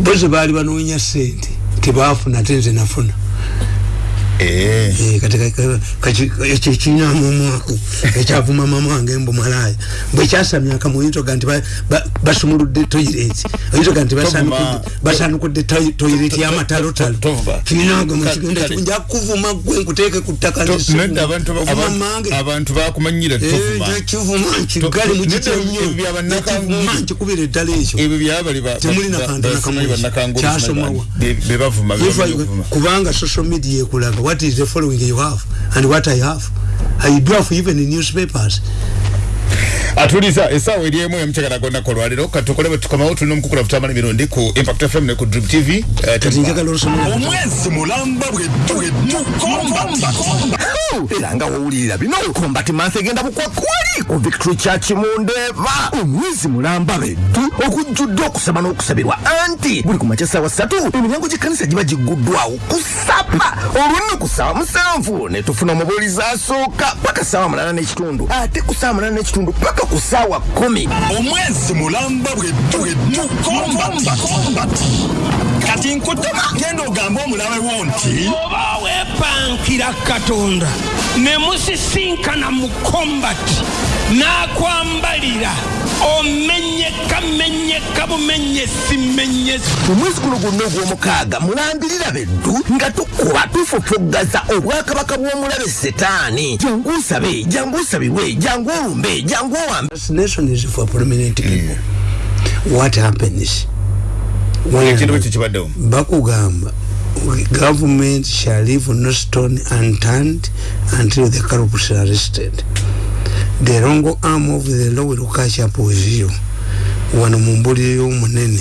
boze baali banoonya sente tebafuna te nze nafuna kati ekyo kinyamu omwako ekyavuma mama wange mbu malaya bwekyasamya akamuyintoga nti ba- ba- basumuludde toyireti oyintoga nti basanukudde toyireti yamatalotal Tovuma. kininaga Ka- mukigenda nja kuvuma gwe nkuteeke ku ttaka abantu bakumanyira kivuma nkigale To- mukitya nnyo nkikubira eddala ekyo ebyo byabali ba- Temuli ba- nakantu ba- nakamu. bannakangulu Kyasomawa. be- be bavuma be If I- bamanyi okuvuma. kubanga social media ekulaga what is the following you have and what i have? I have even in newspapers. Atuliza esaawa eri emu emukyagala gonna kolwaliro katukole bwe tukomawo tulina omukukula butamala emirundi ku impact fm ne ku drip tv kati omwezi mulamba bwetukomba era nga wowulirira bino. Kombati mansi egenda bukwakwali ku victory church mundeva omwezi mulamba beddu okujjudde okusaba n'okusabirwa. Anti buli ku makya saawa ssatu emiryango gy'ekkanisa giba giguddwawo kusapa olwonna ku saawa musanvu. Ne tufuna omubuulizi asooka paka saawa mulala n'ekitundu. Ate ku saawa mulala n'ekitundu paka ku saawa kumi omwezi mulamba bwetukomba kati nkutema genda ogambe omulabewo nti oba wepankira katonda ne musisinkana mu kombati n'akwambalira omenyeka menyeka bumenyesi menyesi omwezi guno gwonna ogw'omukaaga mulambirira beddu nga tukuba tufufuggaza obwakabaka bw'omulabe setaani. Jangu nsabe jangu nsabirwe jangu olumbe jangu owambe. What happens ekintu bakugamba government shall leave no stone unturned until the culprits are arrested. The long arm of the law will catch up with you. Wano mu mbulire y'omunene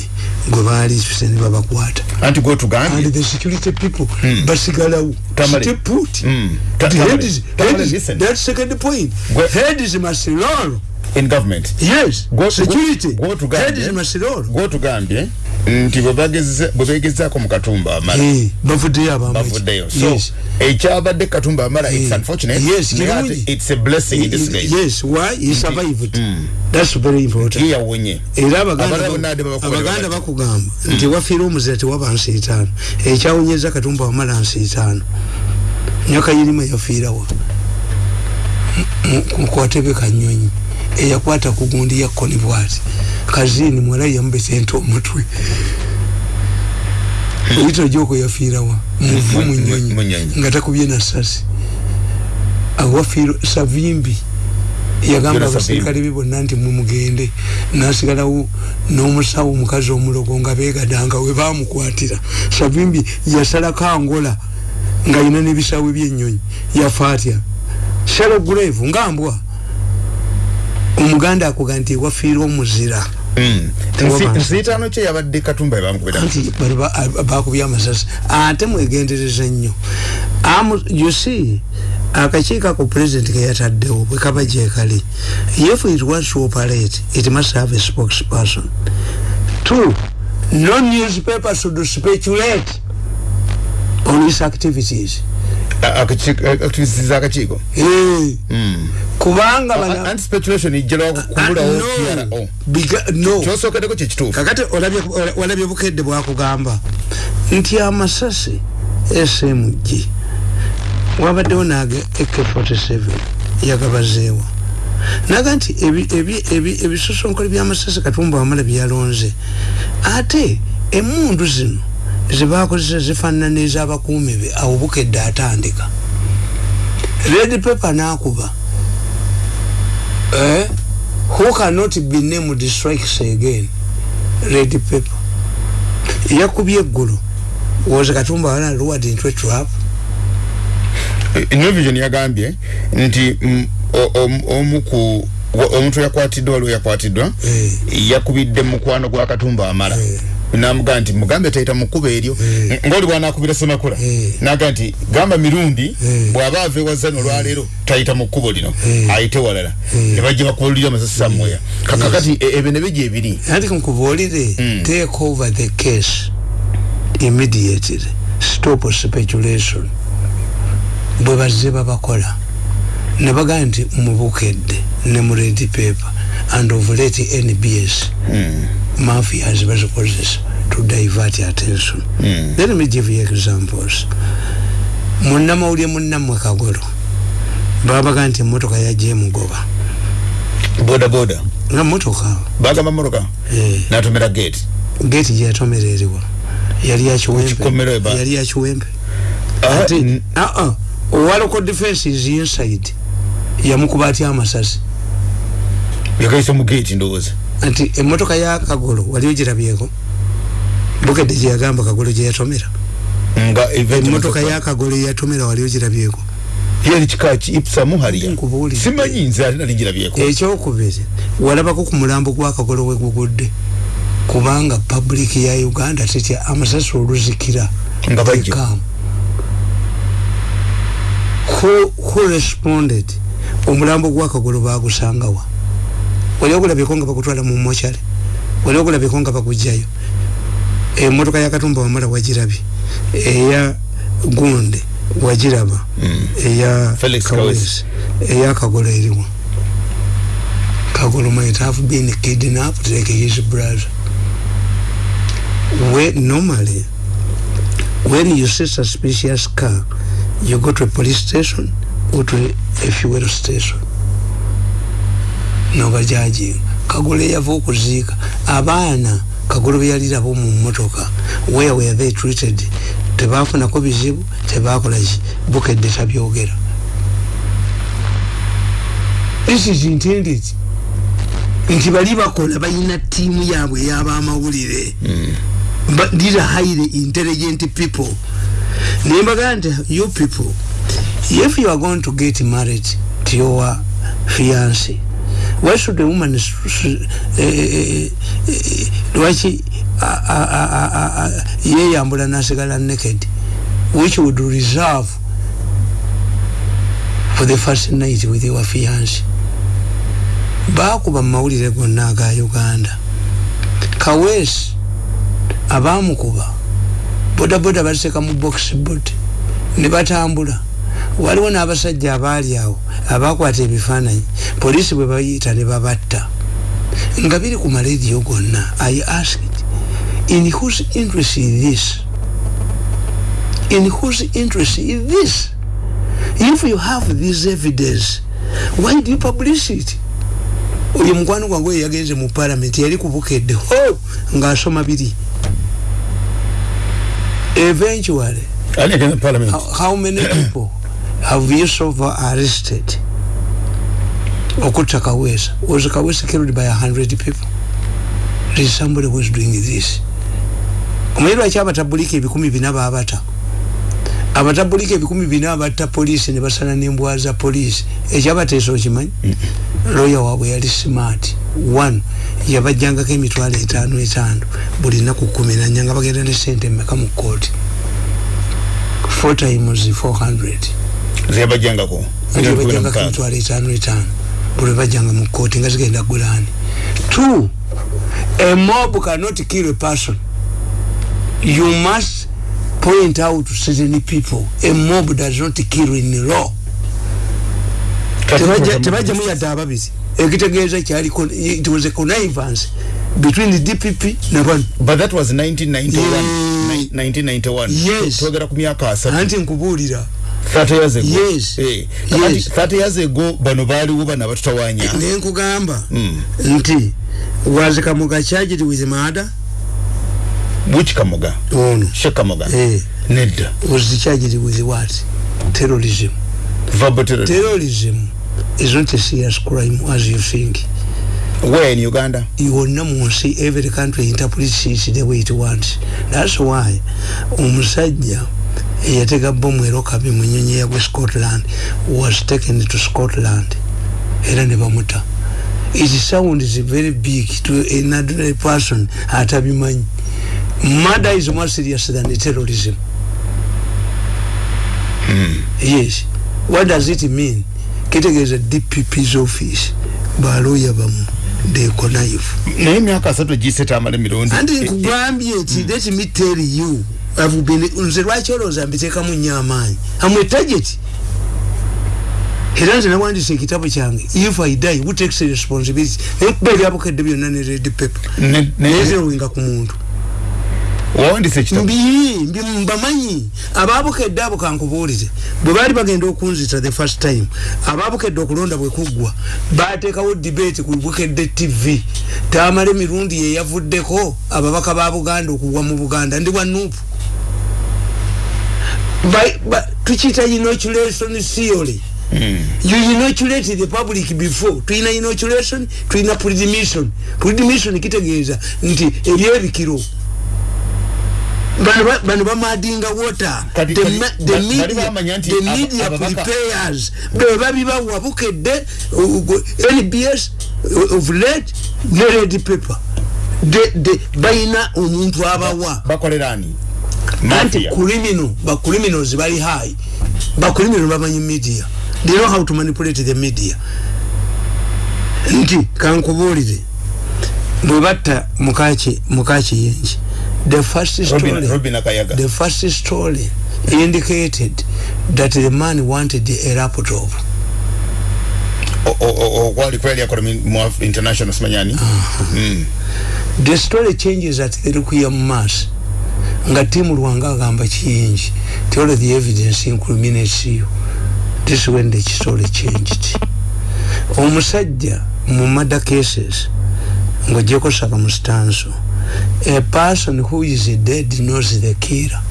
gwe baaliise ne babakwata. Anti gwotugambye and the security people basigalawo. Tamale. stay put. Mm. The heads- Tamale, heads- listen. that second point. Gwe- heads must roll in government? Yes. Gwe- security. gwe- gwotugambye- heads must roll gwotugambye nti bwe begezaako mu katumba amala. Eh, bavuddeyo abamu bavuddeyo. So yes. ekyabadde katumba amala it's Eh, unfortunate. yes, naye ate kirungi. it's a blessing in disguise. yes why? He survived that's very important. Yawonye. Era abaganda Abalala ba- bonna ade babakolera abaganda bati. bakugamba nti wafiire omuzira tewaba nsi etaano ekyawonyeza katumba wamala nsi etaano nyoka yirima yafiirawa mukwatebe kanyonyi eyakwata ku gundi ya koni bwati. Kazini mwalayi yamubesente omutwe. Oyita joko yafiirawa muvu Mu- munyonyi. Munyonyi. nga takubye na sasi. Awafiiro savimbi. Yagamba abasirikale be bonna nti mumugende nasigalawo n'omusawo omukazi omulogo nga begadanga we bamukwatira savimbi yasalako angola ng'alina n'ebisawe by'ennyonyi. Yafa atya shalo grave ngambwa omuganda akuga nti wafiirwa omuzira. Mm. Tewaba Nsi- nsi. nsi etaano kye yabadde katumba ebamukubira anti bali ba- a- bakubye amasasi. Ate mwegendereza nnyo. See akakiiko ako president keyataddewo bwe kaba gyekali if it wants to operate it must have a spokesperson. Two no newspaper should speculate on his activities. Activities akakiiko? Eh, kubanga bana anti speculation ijjala Ah, kubulawo no. Biga- no. Kyosookeddeko kyekituufu kakati olabye bukedde bwakugamba nti amasasi smg wabaddewo naga ak47 yagabazeewo naga nti ebi- ebi- ebi- ebisosonkole byamasasi katumba wamala byalonze. Ate emundu zino zebakozesa zifaanana n'ezabakuumi be awo bukedde atandika. Red paper nakuba eh? who cannot be named strikes again? Red paper yakubye eggulu. Woza katumba wala luward into a trap new vision yagambye nti mm, o- om- omu ku wa- omuntu yakwatiddwa yakwatiddwa Eh. yakubidde mukwano gwa katumba amala Eh. namugaa nti mugambe tayita mu kkuba eryo Eh. ngaoli bwanakubira semakula Eh. naga nti gamba mirundi Eh. bw'aba ava ewazano olwaleero tayita mu kkubo lino Eh. ayite walala Eh. ne bajja bakubalulira amasasi samweya kakakati e- ebyo ne bijja ebiri anti nkubuulire Mm. take over the case immediately stop speculation bwe bazze babakola ne bagaa nti mubukedde ne mu red paper and ovulate nbs mafias bazikozesa to divert attention. Mm. let me give you examples. Munnamawulire munnammwe kagolo babaga nti emotoka yajja emugoba boda boda. Nga motoka. Bagamba motoka? Eh, natomera gate? Gate gyeyatomererwa yali yakiwempe Kikomero eba. yali yakiwempe Ah, ate n- aa owaloko defense is inside. Yamukuba atya amasasi. Yakaisa mu gate ndowooza nti emotoka ya kagolo wali ogirabyeko bukedde gyeyagamba kagolo gyeyatomera nga event emotoka ya kagolo yatomera wali ogirabyeko yali kika ki? Ipsamu haliya Nkubuulidde. simanyi nze ate nali ngirabyeko ekyokubiri walabako ku mulambo gwa kagolo wegugudde kubanga public ya uganda tetya amasasi oluzikira Nga bajja. Tekaamu. who, who responded? Omulambo gwa kagolo bagusangawa wali ogulabyeko nga bakutwala mu mochale wali ogulabyeko nga bakugjayo emotoka ya katumba wamala wagirabye eya gunde wagiraba Mm. eya Felix Kawesi, eya kagola eriwa kagolo might have been kidnapped like his brother where normally when you see suspicious car you go to a police station or to a fuel station nobajajinga kagolo eyava okuziika. Abaana kagolo beyalirabo mu motoka where were they treated? Tebafunako bizibu tebakolaki bukedde tabyogera. This is intended. Nti bali bakola balina tiimu yaabwe ey'abamawulire. But these are highly intelligent people. Naye mbagaa nti you people if you are going to get married to your fiance why should a woman s- s- eh, eh, lwaki a- a- a- a- a- a- yeyambula nasigala naked which would reserve for the first night with your fiance? Bakuba mumawulire gonna aga uganda. Kawesi abamukuba bodaboda baseka mu box bot ne batambula waliwo n'abasajja abaali awo abakwata ebifaananyi. Poliisi bwe bayita ne babatta. Nga biri ku malediyo gonna i asked in whose interest is this? In whose interest is this? If you have this evidence why do you publish it? Oyo mukwano gwange oyo yagenze mu parliament yali kubukedde ho! Ng'asoma biri. Eventually how many people have you so far arrested? Okutta kawesa. Was kawesa killed by a hundred people? There is somebody who is doing this. Omanyi lwaki abatabulika ebikumi bina baabata? Abatabulika ebikumi bina abatta poliisi ne basala n'embwa za poliisi. Ekyabateesa okimanyi? Loya waabwe yali smart. One yabajjangako emitwalo etaano etaano. Buli naku kumi nanya nga bagenda ne sente mmeka mu kooti four times 400 zeyabajjangako nga bajjangako emitwalo etaano etaano buli bajjanga mu kooti nga zigenda gulaani two a mob cannot kill a person. You must point out to certain people. A mob does not kill in law. Tebajja- tebajjamu yadde ababiri ekitegeeza kyaliko it was a connivance between the dpp nabano but that was 1991 Yeah. 1991 Yes. twogera ku myaka asatu. Anti nkubuulira 30 years ago. Yes. Eh, Yes. kakati 30 years ago bano baaliwo bano abatutawanya. Naye nkugamba Mm. nti was kamuga charged with murder? Which kamoga ono. She kamoga Eh. nedda. Was charged with what? Terrorism. Verbal terrorism. Terrorism is not a serious crime as you think. Where in uganda? Yonna mu nsi every country interprets it the way it wants thats why omusajja eyatega bomu erokabi mu nyonyi yagwe scotland was taken to scotland. Era ne bamuta. It sounds very big to an ordinary person atabimanyi. Murder is more serious than terrorism. Yes. What does it mean? Kitegeeza dpp's office baloya bamu they connive naye emyaka asatu giseta amala emirundi. Anti nkugambye nti let me tell you nze lwaki olowooza mbiteekamu nnyo amaanyi? Amwe target. Era nze nawandisa ekitabo kyange if i die who takes responsibility? Nenkuba ebyabukedde byonna ne red paper nezerowinga ku muntu. Mbi mbamanyi. Ababukedde abo kankubuulire. Bwe baali bagenda okunzita the first time ababukedde okulonda bwe kuggwa bateekawo debate ku bukedde tv tamala emirundi yeyavuddeko ababaka ba buganda okugwa mu buganda. Ndi bwa nuupu tukiyita inoculation theory. You inoculate the public before. Tuyina inoculation tuyina predmission predmission kitegeeza nti ebyebikiro bano ba- bamadinga water. The the ba- media- the media preparers bwe babibawa bukedde uh, uh, nbs of late ne red paper. Bayina omuntu abawa bakolera ani anti criminal ba criminals bali high. Ba criminal bamanyi media. They know how to manipulate the media. Nti kankubulire. Bwe batta mukaki mukaki yenji. The first Robin- story Robin Akayaga. the first story indicated that the man wanted a laptop. O- o- o- okwali kweli akola mi- mu international simanyani Mm. the story changes at the rukuya mass nga timu lwanga agamba kiyingi all the evidence incriminates you this is when the story changed. Omusajja mu murder cases ng'ogyeko saka mu stanso a person who is dead knows the killer.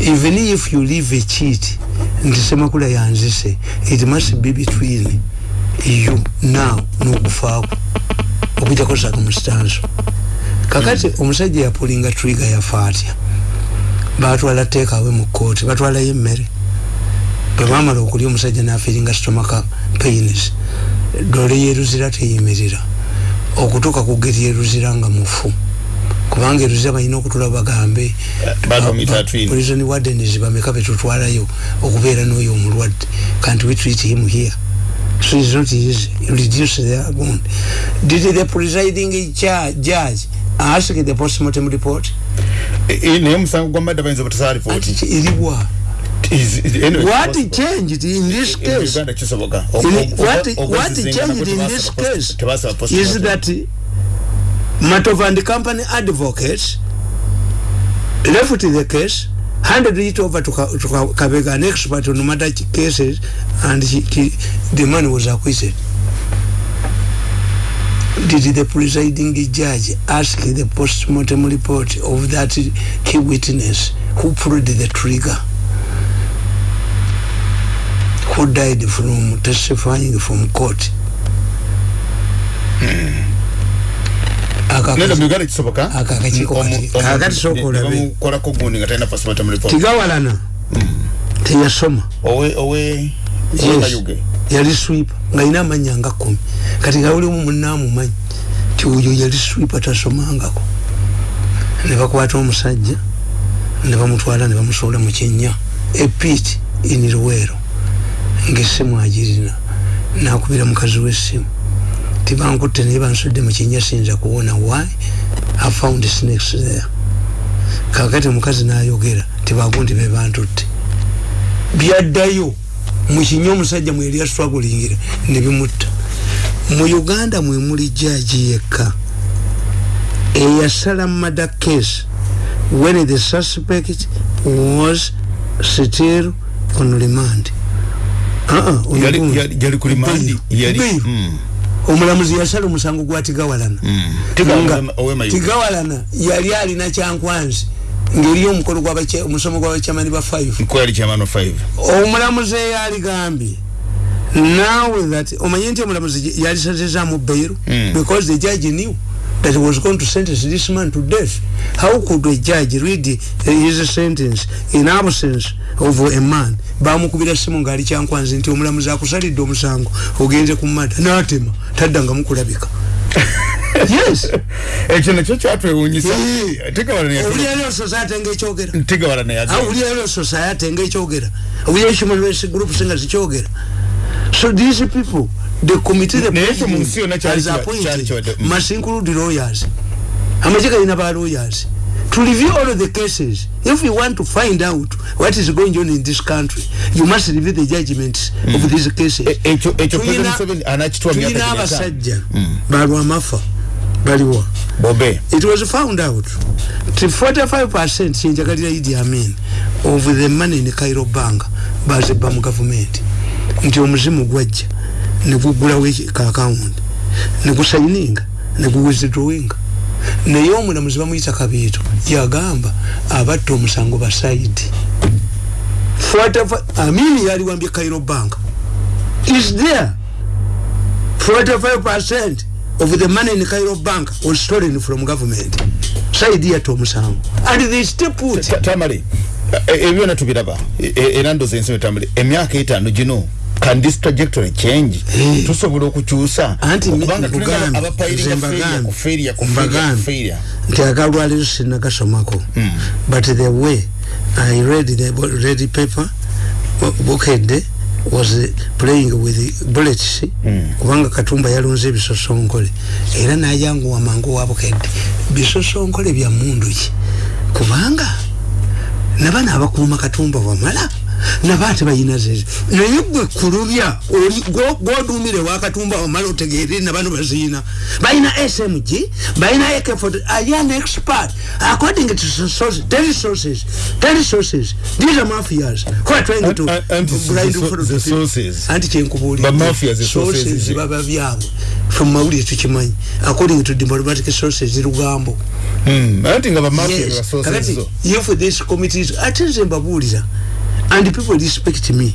Even if you leave a cheat nti semakula yanzise it must be between you now n'okufaako okujjako saka mu stanso. Kakati omusajja yapulinga triga yafa atya batwala teekawe mu kooti batwalayo emmere. Bwe bamala okulya omusajja nafiringa stomaka pains. Dole yeruzira teyimirira. Okutuuka ku geri yeruzira nga mufu. Kubanga eruzira balina okutula bagambe. Prison wardens bameka betutwalayo okubeera n'oyo omulwadde. Can't we treat him here? So it's not easy. Reduce the wound. Did the presiding judge ask the postmortem report E- e- naye omusango gwa madda bayinza obutasala ripooti Ati eribwa Is- is- anyway, what changed in this In case Uganda kisoboka In- what, what changed in this case is that Matov and company advocates left the case handed it over to, to Ka- Kabega an expert on matter cases and he, he, the man was acquitted did the presiding judge ask the post-mortem report of that key witness who pulled the trigger who died from testifying from court report tigawalana teyasoma owe yali swipa nga alina amanya nga kumi. Kati nga ulimu munaamumanyi ti oyo yali swipa tasomangako. Ne bakwata omusajja ne bamutwala ne bamusuula mu kinnya. Epit in luweero. Ngaessimu agirina. Nakubira mukazi w'essimu. Tibankutte naye bansudde mu kinnya siyinza kuwona why i found snakes there. Kakati omukazi nayogera tibagundi bebantutte byaddayo mukinya omusajja mweri yaswagulingira nebimutta. Mu uganda mwe muli jaji yekka eyasala mada case when the suspect was still on remand Yali- yali- yali yali omulamuzi yasala omusango gwa tigawalana tigawalana yali alina kyankwanzi ngeri omukolo gw'abacha- omusomo gw'abakyamani ba 5 ko yali chairman of five. Omulamuzi eyo aligambye now that omanye nti omulamuzi yalisazizaamu bairu Mm. because the judge knew that he was going to sentence this man to death. How could a judge read his sentence in absence of a man? Bamukubira simu ngaali kyankwanzi nti omulamuzi akusalidde omusango ogenze ku mada natema taddanga mukulabika ekyo nakyo kyatwewunyisa Eh. tigawala owulirayo society ngaekyogera society awulirayo human rights groups nga zikyogera. So these people the committee the kiba- appointed kiwadde- mm. must include lawyers. Amagye galina ba lawyers. To review all of the cases if you want to find out what is going on in this country you must review the judgments mm. of these cases. E- anakitwa myaka tulina abasajja balwamafa baliwa bobe. It was found out. Ti 45 kyenjagalira idi amin of the money in cairo bank bazibba mu gavumenti nti omuzimu gwajja negugulawo ka account negusayininga neguwithdrawinga naye omulamuzi bamuyita kabiito yagamba abatta omusango basaidi amini yaliwambye cairo bank. Is there 45% of the money in Cairo bank was stolen from government. Saidi ya tomusango. And they still put Ta- tamale e- ebyo byonna tubiraba. E- e- era ndooza ensobe tamale emyaka etaano gino can this trajectory change? Eh. tusobola okukyusa anti kubanga tulina mugambye abapayiringa failure ku failure ku failure ku mbagambe failure. Nti agalwaliro sinagasomako but the way i read the bo- read the paper bukedde was playing with bullets. Kubanga katumba yalonze ebisosonkole. Era nayanguwa mangu wa bukedde. Bisosonkole bya mundu ki? Kubanga nabana abakuuma katumba wamala naba ate bayina zezi naye gwe kulubya oli gwo- gwodumire wakatumba wamala otegeere nabano baziina. Bayina smg bayina ak ali an expert. According to sources tell sources tell sources these are mafias. Who are trying to and the sources. anti kyenkubuulira Ba mafias, the sources, sources eh. baba byabwe. From mawulire tukimanyi according to diplomatic sources lugambo. Anti nga bamafia Yes. bebasoose Kakati, zo if this committee is ate nze mbabuulira and people respect me.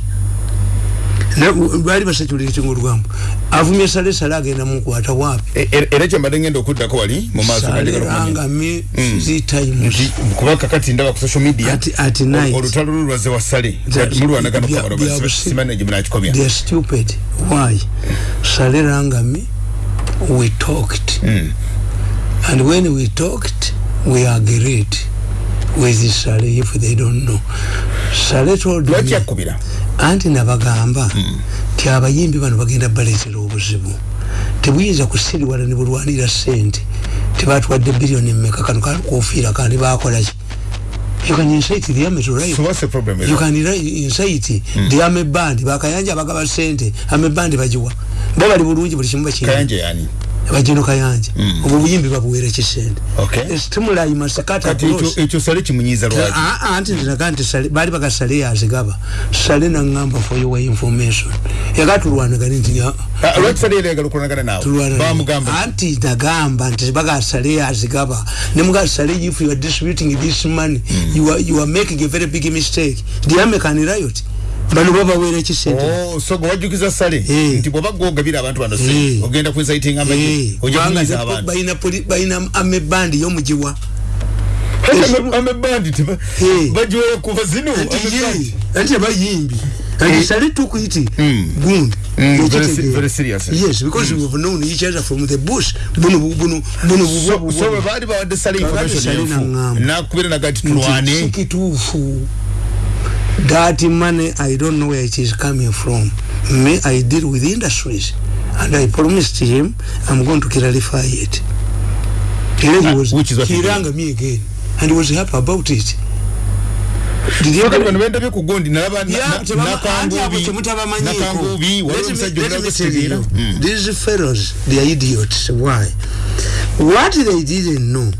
Na- baali basakyulira ekinga olugambo avumye sale sale agenda mukwata waapi E- e- era kyembadde ngenda okuddako wali mu maaso nga njagala okumanya. salerangame three times nti kuba kakati ndaba ku social media olutalo lulwaze wa sale. That- mulwanagana bya- kamaro bya busi- simanege munakikomya they are stupid. Why? Salerangame we talked. And when we talked we agreed with sale if they don't know. Sale told me anti nabagamba nti abayimbi bano bagenda baleetera obuzibu. Tebuyinza kusiriwala ne bulwanira sente tebatwadde biliyoni mmeka. Kano kalikuofiira kandi bakolaki you can incite the army to riot. So what's the problem you can incite the army band. Bakayanja bagaba sente army band bagiwa. Bo bali bulungi buli kimu bakina kayanje yani bagino kayanja obwo buyimbi babuweera kisente Okay. stimuli masikata kati ekyo- ekyo sale kimunyiiza lwaki? Ah, ah, anti ndiraga nti sale baali baga sale yazigaba sale naŋŋamba for your information. Yagatulwanagani nti ah, Ah, lwaki sale era yagala okulwanagana naawe? Tulwana. Bamugamba. Anti nagamba nti baga sale yazigaba nemuga sale if you are distributing this money you, are, you are making a very big mistake. Diamekan riot bano babaweera ekisente. Oh, so gwe wajjukiza sale? Eh. nti bwoba gwogabira abantu bano Eh. se ogenda kwesayitinga amagye ojja kunyiiza abantu. balina amebandi yomugiwa. Amebandi Eh. bagiwera kuva zino amebandi. anti abayimbi and sale took it gundi. Mm, very se- very serious. yes because we have known each other from the bush. Buno buno buno So- so bwe baali bawadde sale information Sale enfu naŋŋamba. nakubira nagati Nti tulwane sikituufu that money i don't know where it is coming from. Me i deal with industries and i promised him i'm going to clarify it. He Ah, was which is what he rang me again and was happy about it. Bendabye ku gundi nakangubi wali omusajja you, these fellows they are idiots. Why? What they didn't know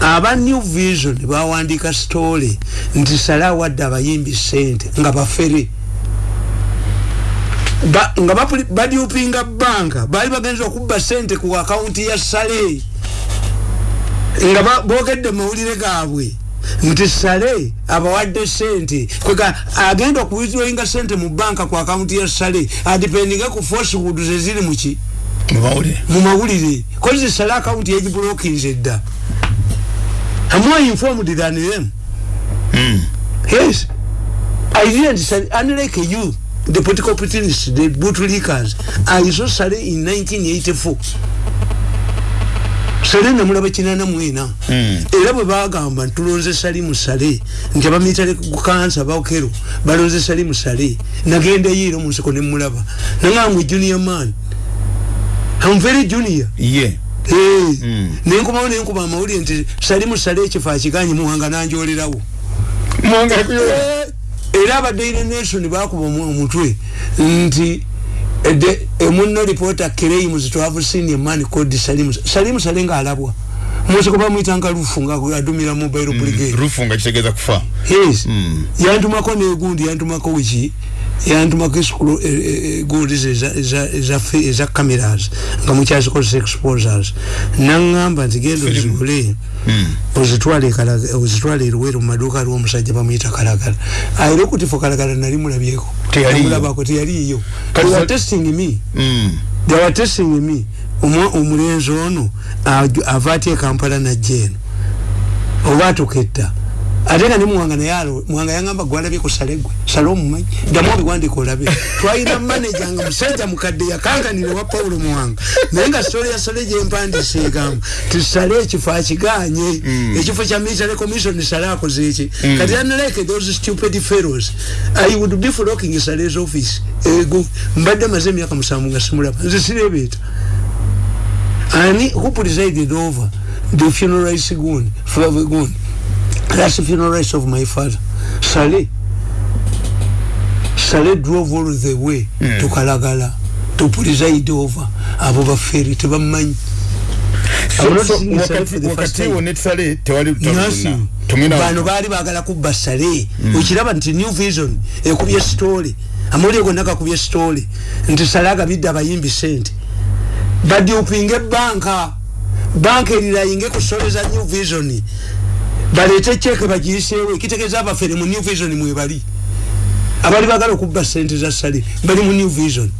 aba new vision bawandika story nti sale awadde abayimbi sente nga bafere. Ba- nga badyupinga banka baali bagenza okubba sente ku akawunti ya sale nga boogedde mawulire gaabwe nti sale abawadde sente kwega agenda okuwithdrawinga sente mu banka ku akawunti ya sale adipendinga ku forcewood zeziri muki mubawulire mu mawulire. Kozi sale akawunti yagibulokinze dda amwa informed than them yes. I didn't say unlike you the political opportunists the bootlickers i saw sale in 1984 sale namulaba kinana mwena. Era bwe bagamba ntulonze sali mu sale nti abamitale kukansa bakero balonze sali mu sale nagendayo era omunsiko nemulaba naŋamwe junior man. I'm very junior. Ye nenkumawo nenkuba amawulire nti salimu sale ekifo akiganye muwanga nanjolerawo. Era abadaire nation bakuba omutwe nti emuno reporter claims to have seen a man called salimu salimu sale nga alabwa. Mwese kuba mwitanga rufu nga adumira mobile mm, brigade. Rufu nga kitegeza kufa. Yes. Mm. yantumako negundi yantumako wiki yantumako esukulu e, e, gundi eza cameras nga mukyazikozesa exposers. Naŋŋamba nti genda ozigule ozitwale eruweru mumaduuka aliwo omusajja bamuyita kalagala. Ayira okutifo kalagala nali mulabyeko? Mulabako teyaliyo. Were testing me. They were testing me. Omulenzi ono ava atya ekampala najja eno oba atuketta ate nga ne muwanga naye muwanga yangamba gwalabye ku salegwe sale omumanyi. Ddamu obiwandika olabe. Twalina maneja nga musajja mukadde yakanganire wa pawulo muwanga. Naye nga sitole ya sale gyempandisa egamba tisale ekifo akiganye. Ekifo kya military commission sale akoze eki kati unlike those stupid fellows. I would be flocking sale's office. Ego. Mbadde maze emyaka musanvu nga simulaba. Nze sirebeeta ani who presided over? The funeral rites gun for the gun that's the funeral rites of my father. Saleh Saleh drove all the way mm. to Kalagala to preside over abo baferi tebamanyi bano baali bagala kubba sale mm. okiraba nti new vision ekubye story. Amawulire gonna gakubye story. Nti sale agabidde abayimbi sente badyupinga ebanka banka. Erirayinge kusoleza new vision balete cheke bagiyiseewo ekitegeeza abafere mu new vision mwebali abali bagala okubba sente za sale bali mu new vision.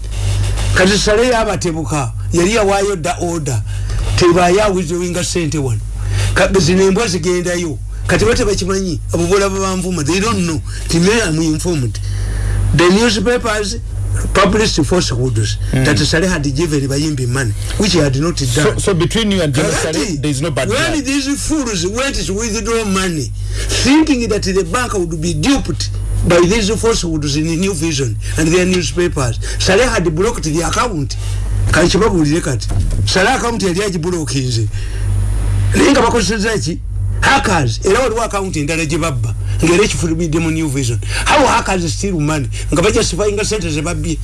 Kati sale yabatebuka yali yawaayo dda order tebayawizowinga sente wano. Zino embwa zigendayo. Kati bate bakimanyi abo bolaba banvuma they don't know. Time am informed. The newspapers published falsehoods mm. that Saleh had given Bayimbi money, which he had not done. So, so between you and General Saleh, there is no bad When blood. these fools went to withdraw money, thinking that the bank would be duped by these falsehoods in the New Vision and their newspapers, Saleh had blocked the account. Kalichibabulire kati. Saleh account yali agiblokinze. Linga bakozesa ki? Hackers, era waliwo account endala gye babba. ngera ekifulumidde mu new vision how hackers still money nga bajustifyinga sente zebabbye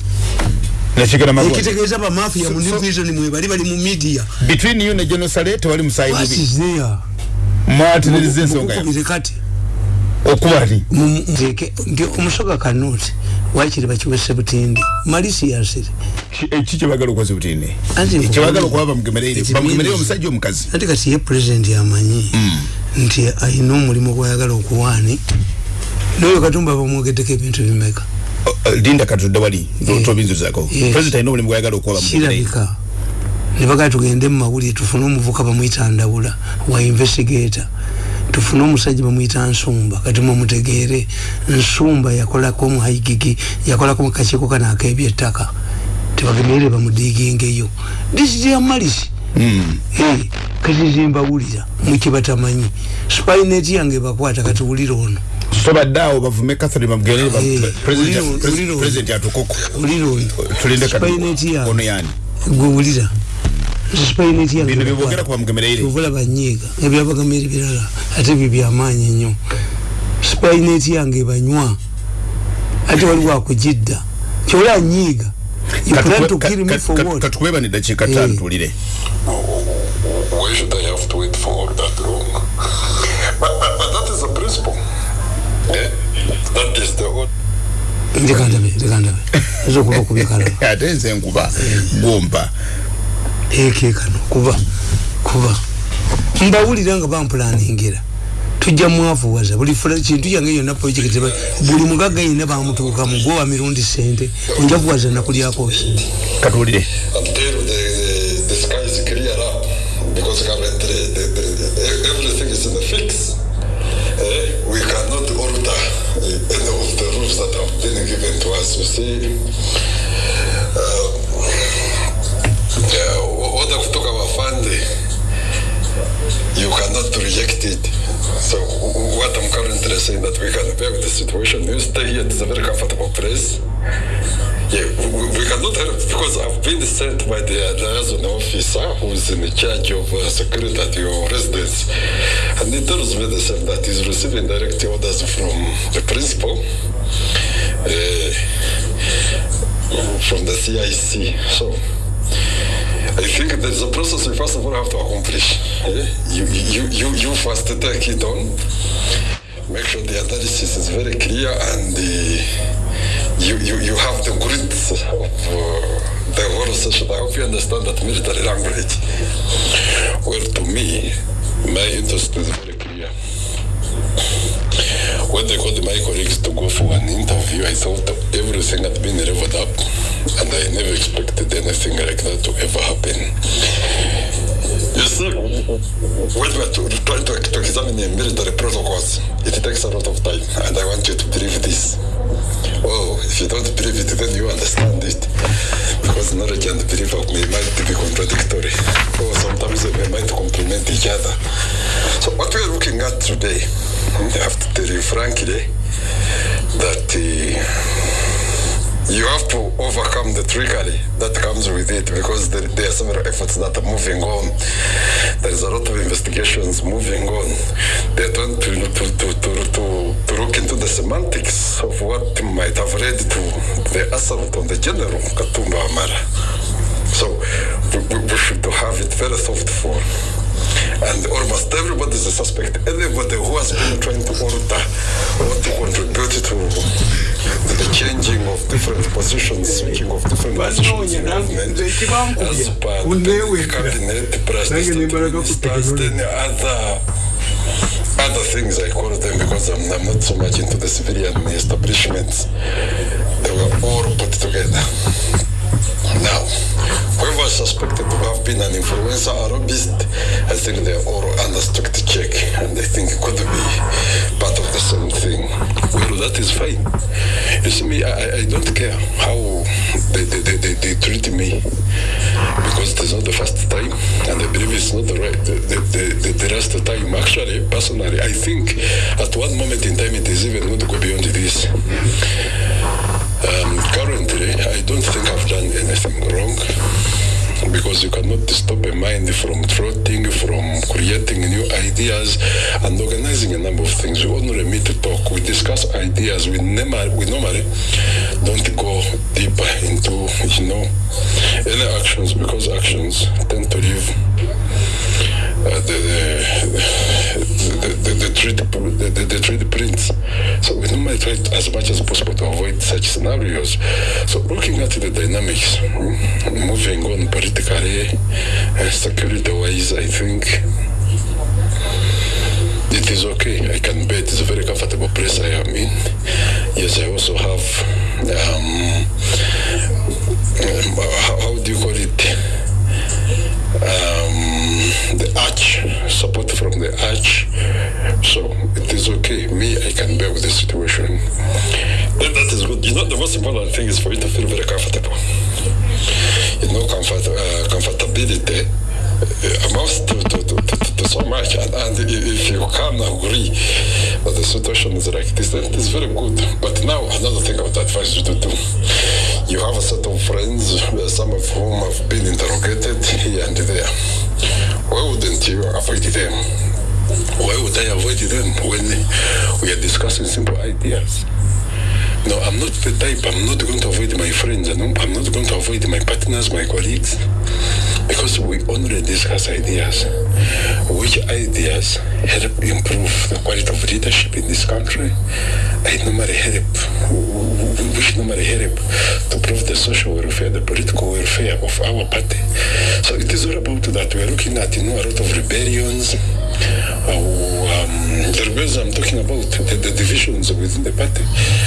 ekitegeeza bamafia mu new vision mwebali bali mu media between you ne general sale tewali musayi there mwatiririza ensonga yo kati okubali nti omusoga kanoti wakiri bakiwese butindi? Malisiasire eki kyebagala okukoza butindi kyebagala okuba bamugemereire bamugemereire omusajja omukazi. Ati kati ye president amanyi mm. nti ayina omulimu gwayagala okuwaani. Noyo katumba bamwogeddeko ebintu bimeka linda katudde wali tobinzuzako president ayina omulimu gwayagala okuwa kirabika nebagala tugende mu mawulire tufune omuvuka bamwyita ndawula wa investigator tufune omusajja bamwyita nsumba kati mumutegeere nsumba yakolako muhaigigi yakolako mukakiiko kano akebyettaka tebagemerere bamudigingeyo disijyamalisi mm. hey. kati zimbawulira mukibatamanyi spineti yange bakwata kati wulira ono. Sobaddeawo bavume catherine bamugerepresident atukoko wulira ono. spineti yange yangeovula banyiiga ebyabagameeri birala ate byo byamaanyi nnyo spineti yange banywa ate waliwo akugidda kyola nyiiga katukubebani dakiika tano tulire why should I have to wait for that is the principle. Yeah? That is the old. ndikandabe ndikandabe ezo kuba kubikalala ate nze nkuba gwompa eke kano kuba kuba mbawulira nga bampulaningira tujja mwavuwaza buli kintu yange yonna projekiti buli mugagga yina bamutuukamu gwowa mirundi sente onjavuwaza nakulyako katuwulire because currently the, the, the, everything is in the fix. We cannot alter uh, any of the rules that have been given to us. You see, So what I'm currently saying that we can with the situation. You stay here. It's a very comfortable place. Yeah, we, we cannot help because I've been sent by the liaison officer who's in charge of uh, security at your residence, and he tells me the same that he's receiving direct orders from the principal. Uh, from the CIC. So I think there's a process we first of all have to accomplish. eh? You, you, you, you first take it on, make sure the analysis is very clear, and uh, you, you, you have the grids of uh, the whole session. I hope you understand that military language. Well, to me, my interest is very clear. When they called my colleagues to go for an interview, I thought everything had been leveled up, and I never expected anything like that to ever happen. You see, when we're to, trying to, to examine the military protocols, it takes a lot of time, and I want you to believe this. Oh, if you don't believe it, then you understand it. Because knowledge and belief of me might be contradictory, or sometimes they might complement each other. So, what we are looking at today, I have to tell you frankly trickery that comes with it because there, there are several efforts that are moving on. There is a lot of investigations moving on. They're trying to, to, to, to, to, look into the semantics of what might have led to the assault on the general Katumba Amara. So we, we, we should have it very thoughtful. And almost everybody is a suspect. Anybody who has been trying to alter or to contribute to the changing of different positions, switching of different positions in government, as the cabinet, plus the state ministers, then other other things I call them because I'm, I'm not so much into the civilian establishments. They were all put together. Now, whoever suspected to have been an influencer or lobbyist, I think they are all under strict check and I think it could be part of the same thing. Well, that is fine. You see me, I, I don't care how they, they, they, they, treat me because it is not the first time and I believe it's not the right, the, the, the, the last time. Actually, personally, I think at one moment in time it is even going to go beyond this. Um, currently, I don't think I've done anything wrong because you cannot stop a mind from trotting, from creating new ideas and organizing a number of things. We only meet to talk, we discuss ideas. We, never, we normally don't go deeper into, you know, any actions because actions tend to leave the, the, the, trade, prints. So we normally try as much as possible to avoid such scenarios. So looking at the dynamics, mm, moving on politically, uh, security-wise, I think it is okay. I can bet it's a very comfortable place I am in. Yes, I also have, um, um, how, how do you call it? um, the arch, support from the arch. So it is okay. Me, I can bear with the situation. Then that is good. You know, the most important thing is for you to feel very comfortable. You know, comfort, uh, comfortability uh, amounts to, to, to, to, so much. And, and if you can agree that the situation is like this, then it is very good. But now, another thing I would advise you to do you have a set of friends, uh, some of whom have been interrogated here and there. Why wouldn't you avoid them? Why would I avoid them when we are discussing simple ideas? No, I'm not the type, I'm not going to avoid my friends, I'm not going to avoid my partners, my colleagues, because we only discuss ideas. Which ideas help improve the quality of leadership in this country? I normally help, which normally help to improve the social welfare, the political welfare of our party. So it is all about that. We are looking at, you know, a lot of rebellions, um, the rebellions I'm talking about, the, the divisions within the party.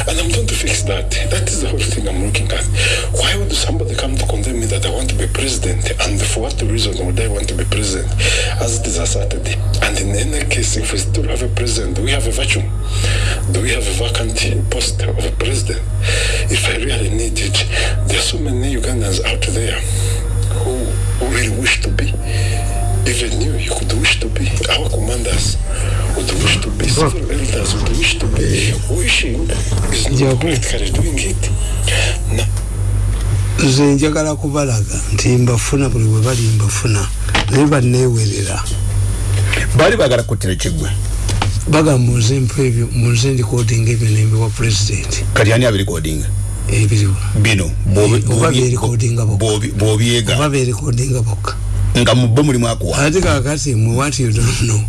And I'm trying to fix that. That is the whole thing I'm looking at. Why would somebody come to condemn me that I want to be president? And for what reason would I want to be president? As it is asserted. And in any case, if we still have a president, do we have a vacuum? Do we have a vacant post of a president? If I really need it, there are so many Ugandans out there who really wish to be even you, you could wish to be. Our commanders would wish to be. Several elders would wish to be. Wishing is not Jabu. practically doing it. Now, nze njagala kubalaga nti mbafuna buli bwe bali mbafuna naye banneewerera baali bagala kuttira kiggwe bagamba munze mpa ebyo munze ndikodinga ebyo nembiwa pulezidenti kati ani abirikodinga ebiriwa bino Eh, oba beerikodinga bokka nga mu bo mulimu akuwa. Ate kakati mwe what you don't know.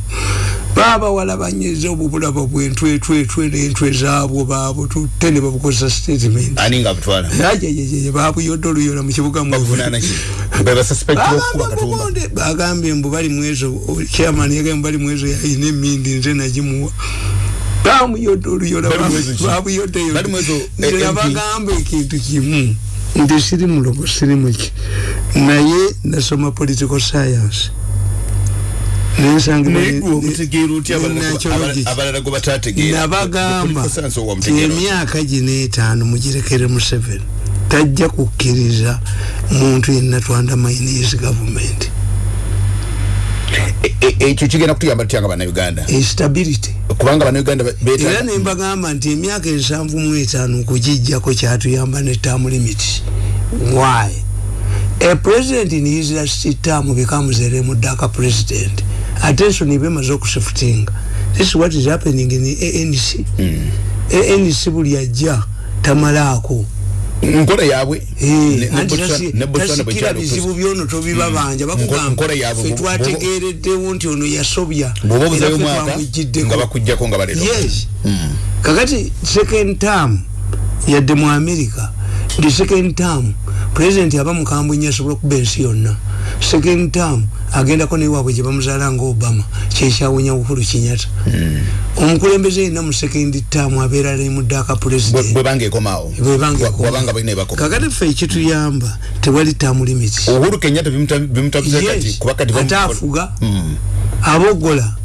Baabawala banyiza obubulaba bwentwetwetwe n'entwe zaabwo baabo tutte ne babukozesa statement. Ani nga butwala? Ajejeje babuyodde oluyola mu kibuga Bagambe bagambye mbu bali mwezo chairman yagambye bali mwezo yayina emindi nze nagimuwa. Bamuyodde oluyola babuyodde Bali mwezo, eh, MP. yabagamba ekintu kimu. Nti siri mulogo siri muki naye nasoma political science. Nabagamba ti emyaka gino etaano mugirekere museveni tajja kukkiriza muntu yenna twandamainizi gavumenti. E- e- ekyo kigenda kutuyamba tutya nga bannayuganda? Instability. Kubanga bannayuganda era nembagamba nti emyaka ensanvu mu etaano okugijjako kyatuyamba ne term limit. Why a president in his last term becomes a remudaka president. Attention ibemaze okusifutinga this is what is happening in anc anc buli ajja tamalaako nkola yaabwe ne- ne anti Botswana- tasi- ne Botswana bwe tasikira kyali bizibu okusi- byono tobibabanja Nko- nkola bakugamba. yaabwe fe bo- twategereddewo nti ono yasobya era obuzayo ffe mwaka twamujjiddeko. nga bakuggyako nga balero yes. Kakati second term yadde mu america ndi second term president aba mukambwe nnyo asobola okuba ensi yonna. Second term agendako newaabwe gye bamuzaala nga obama kyekyawunya bukulu kinyata omukulembeze yenna mu second term abeera lemuddaaka president. Bwebanga ekomaawo bwebanga wabanga balina ebakoma kakati ffe ekituyamba tewali term limit. Uhuru kenyatta bimuta- bimutabuze kati yes kuba kati bamu- ate afuga abogola.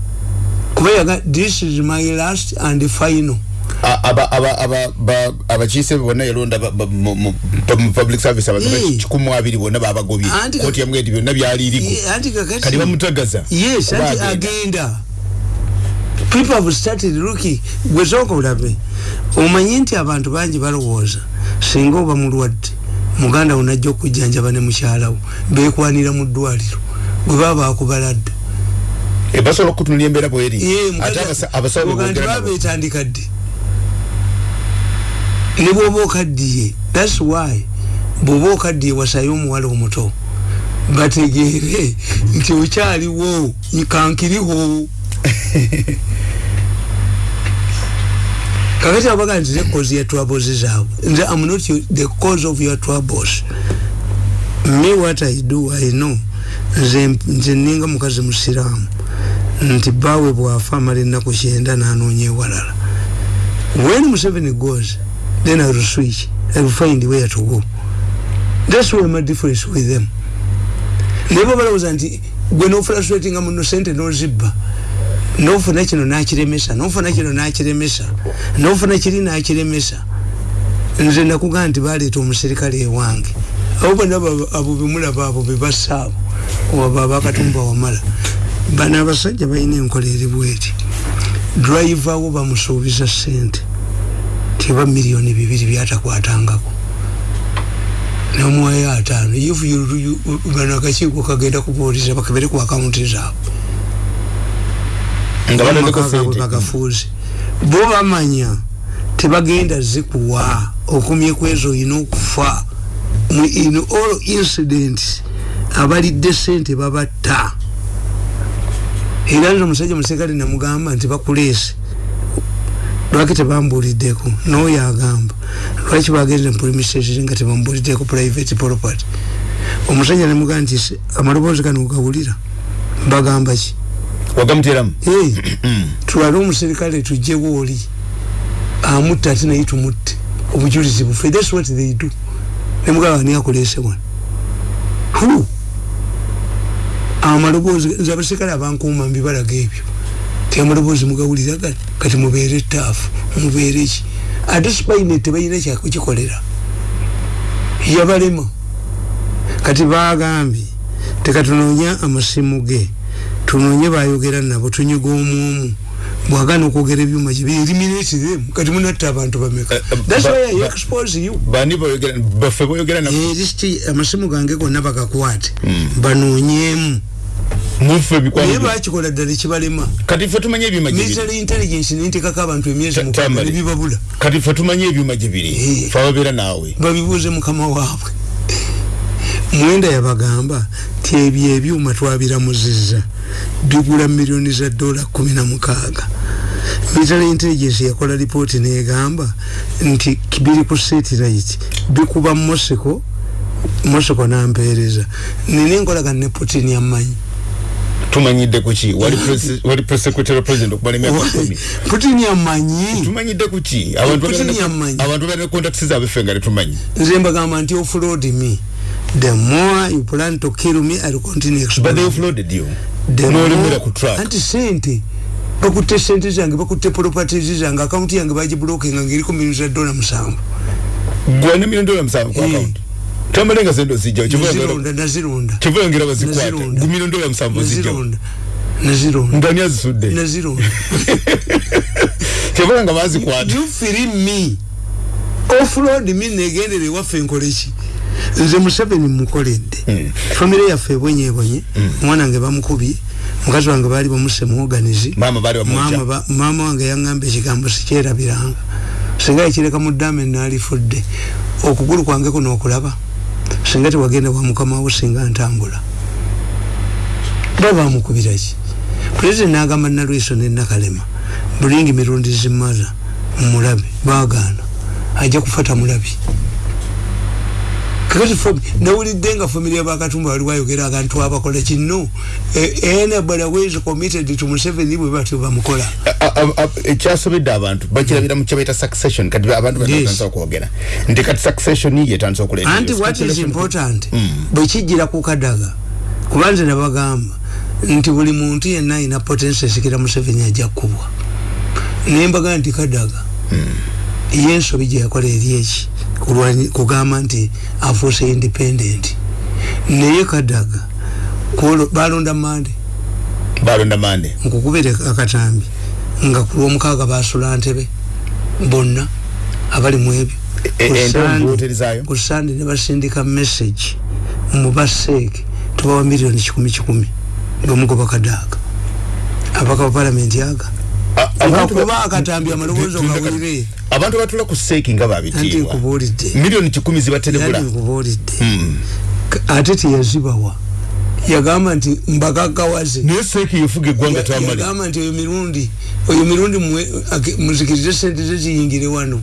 Kuba yaga this is my last and final A- aba- aba- aba- ba- abakiise bonna yalonda mu public service abantu Eh. kikumu abiri bonna babagobye kooti yamwe eti byonna anti kakati. Kati bamutagaza yes Oba anti agenda. people have started looking. Gwesooka olabe omanyi nti abantu bangi balowooza singa oba mulwadde muganda wo najja okujjanjaba ne mukyalawo bekwanira mu ddwaliro gwe baba bakubaladde Eh, basobola okutunulya embeera bweri. Ate mukazi- abasa- abasawo oga nti bebogera baba nabo betandika ddi ne bwoba okaddiye thats why bwoba okaddiye wasayo omuwala omuto. Bategeere nti okyaliwo kankiriho. Kakati abaga nti the cause ya troubles zaabwe nze am not the cause of your troubles. Me what i do i know. Nze nze ninga mukazi musiraamu. Nti bawe bwafa amala ennaku kyenda nanoonya ewalala. When museveni goes then i will switch i will find where to go. That's why my difference with them. Nebo balowooza nti gwe nofrustratinga muno sente nozibba nofuna kino nakiremesa nofuna kino nakiremesa nofuna kiri nakiremesa nze nakugamba nti baleeta omuserikale ewange. Abo bonna abo- abo bemulaba abo bebassa abo oba bakatumba wamala. Bano abasajja balina enkola eri bweti. Driva wo bamusuubiza sente tiba miliyoni bibiri byatakwatangako. Nomuwayo ataano. If bano akakiiko kagenda kubuuliza bakebere ku akawunti zaabwe. Bagafuuze bo bamanya tebagenda zikuwa. Okumyeku ezo olina okufa. In all incidents abalidde sente babatta. Era nze omusajja musekale namugamba nti bakuleese lwaki tebambuuliddeko nooyo agamba lwaki bagenze mpulimisezi nga tebambuuliddeko private property? Omusajja namugamba nti "Se- amaloboozi gano ogawulira bagamba ki? Wagamuteramu? Hey, twale omuserikale tujjewo oli amutta ate naye tumutte. Obujulizi bufe thats what they do. Nemugaba ani akulese wano? Hu amaloboozi nze abaserikale abankuuma mbibalaga ebyo. Ti amaloboozi mugawulira gati kati mubeere etaafu mubeere ki ate sipaine tebalina kyakukikolera yabalema kati bagambye tekatunoonya amasimu ge tunonye bayogera nabo tunyiga omwomu. Bwagana okwogera ebyuma gyebiriminate them. Kati munatta abantu bameka. Eh, eh, thats why i expose you. bani boyogera baffe boyogera Eh, amasimu gange gonna bagakwate. Banoonyemu muffe naye bikwano bakikola ddala ekibalema? Kati ffe tumanye ebyuma gyebiri military intelligence nentekako abantu emyezi Ta- mukaaga Tamale. nebibabula kati ffe tumanye ebyuma gyebiri Eh. fe ababeera naawe. Babibuuze mukama waabwe. Mwenda yabagamba ti ebyo ebyuma twabiramuzizza bigula miliyoni za dola kumi na mukaaga. Military intelligence yakola lipooti negamba nti biri ku satellite bikuba mosiko mosiko nampeereza. Nina enkolagana ne putin yammanyi tumanyidde kuki wali press- wali of president okumala emyaka kumi. Putin yammanyi. Tumanyidde kuki abantu Putin balina- yammanyi. abantu balina contacts zaabwe ffe nga tetumanyi nze mbagamba nti offload me. The more you plan to kill me i'll continue but they offloaded you. The nolemera more- ku track anti sente. Bakutte sente zange bakutte properties zange akawunti yange bagiblokinga ngaeriko milioni za dola musanvu. Gwana milioni dola musanvu ku Eh. Account tamale nga sente ozijjawo nazironda nazironda kivuyongera bazikwate Nazironda. gu milioni dola musanvu ozijjawo nazironda nazironda ngani azisudde nazironda kivula nga bazikwata you free me? Offload me negendere waffe nkoleki nze museveni mukoledde Mm. famire yaffe ebwenyebonye omwana wange bamukubye mukazi wange baali bamuse muoganizi maama baali mama, bamuja ba, mama wange yaŋŋamba ekigambo sikyerabiranga singa ekireka mu ddame naalifudde okugulu kwange kuno okulaba singa tewagenda wa mukama wo singa ntambula. Ba bamukubiraki pulezidenti n'agamba nalwiso ne nakalema bulingi mirundi zimaza mulabe bagaana ajja kufata mulabi kakati nawulidde nga famire yabakatumba wali wayogera akantu abakola kino anybody who is committed to museveni bwe batyo bamukola ekyasobedde abantu bakirabira mu kyebaita succession. Kati abantu batandisa okwogera nti kati succession yetandisa okulenda anti what is important? Bwe kijjira ku kadaga kuba nze nabagamba nti buli muntu yenna ayina potensi esikira museveni ajja kkubwa naye mbaga nti kadaga ye ensobi gye yakola eri eki kugamba nti afuuse independent. Naye kadaga balonda mande. Balonda mande. Nkukubire akatambi nga ku lwomukaaga basula ntebe bonna abali mu ebyo. E- Ku zaayo? ku sande ne basindika message mubaseeke tubawa miliyoni kikumi kikumi bemugoba kadaaga abaka ba palamenti aga abantu ba- ngakuba akatambi amaloboozi ogawulire. abantu batula ku seeki nga babitiibwa miliyoni kikumi zibaterebula nkubuulidde. Mm. K- ate teyazibawa. Yagamba nti mbagaggawaze naye seeki yefuga eggwanga tamale yagamba nti oyo mirundi oyo mirundi muzikirize sente ze ziyingire wano.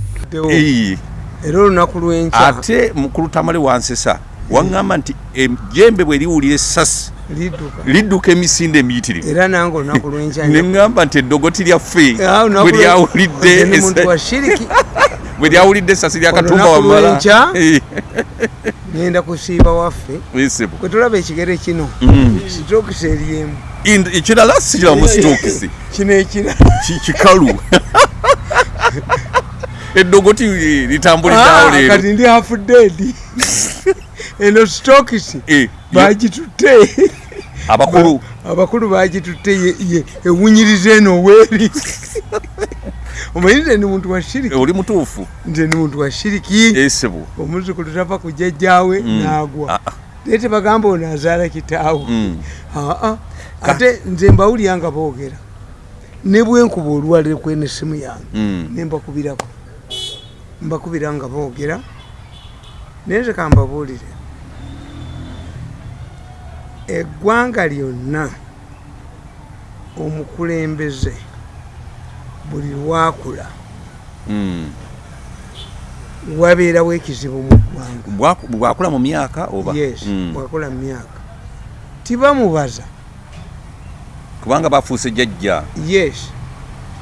Era olunaku lwenkya ate mukulu tamale wansesa waŋŋamba nti ejjembe bwe liwulira essasi lidduka. Lidduka emisinde emiyitirivu. Era nange olunaku lwenkya ne ŋŋamba nti eddogoti lyaffe Ah, bwe lyawulidde bwe lyawulidde essasi lya katumba Olunaku wamala. lwenkya? Eh, ngenda kusiiba waffe. Kwe tulaba ekigere kino Mm. sitokisi eriemu Ind- ekirala sikiramu sitokisi kino ekira kikalu. Eddogoti litambuliddeawo Ah, leero. kati ndi hafu dedi eno sitokisi Eh, bagitutte abakulu. Abakulu bagitutte ewunyiriza eno weeri. Omanyi nze ni muntu wa shiriki? Oli mutuufu. Nze ni muntu wa shiriki? Esibu omuzukulu tava ku jjajjaawe n'agwa. Ah, ah. naye tebagamba ono azaala kitaawe. Mm. aa ate nze mbawulira nga boogera. Ne bwenkuba olwaliro kwene essimu yange Mm. ne mbakubirako. Mbakubira nga boogera. Naye nze kambabuulire eggwanga lyonna omukulembeze buli lwakula Mm. wabeerawo ekizibu mu ggwanga. Bwaku- bwakula mu myaka oba? Yes Mm. bwakula mu myaka. Tibamubaza kubanga bafuuse jjajja. Yes.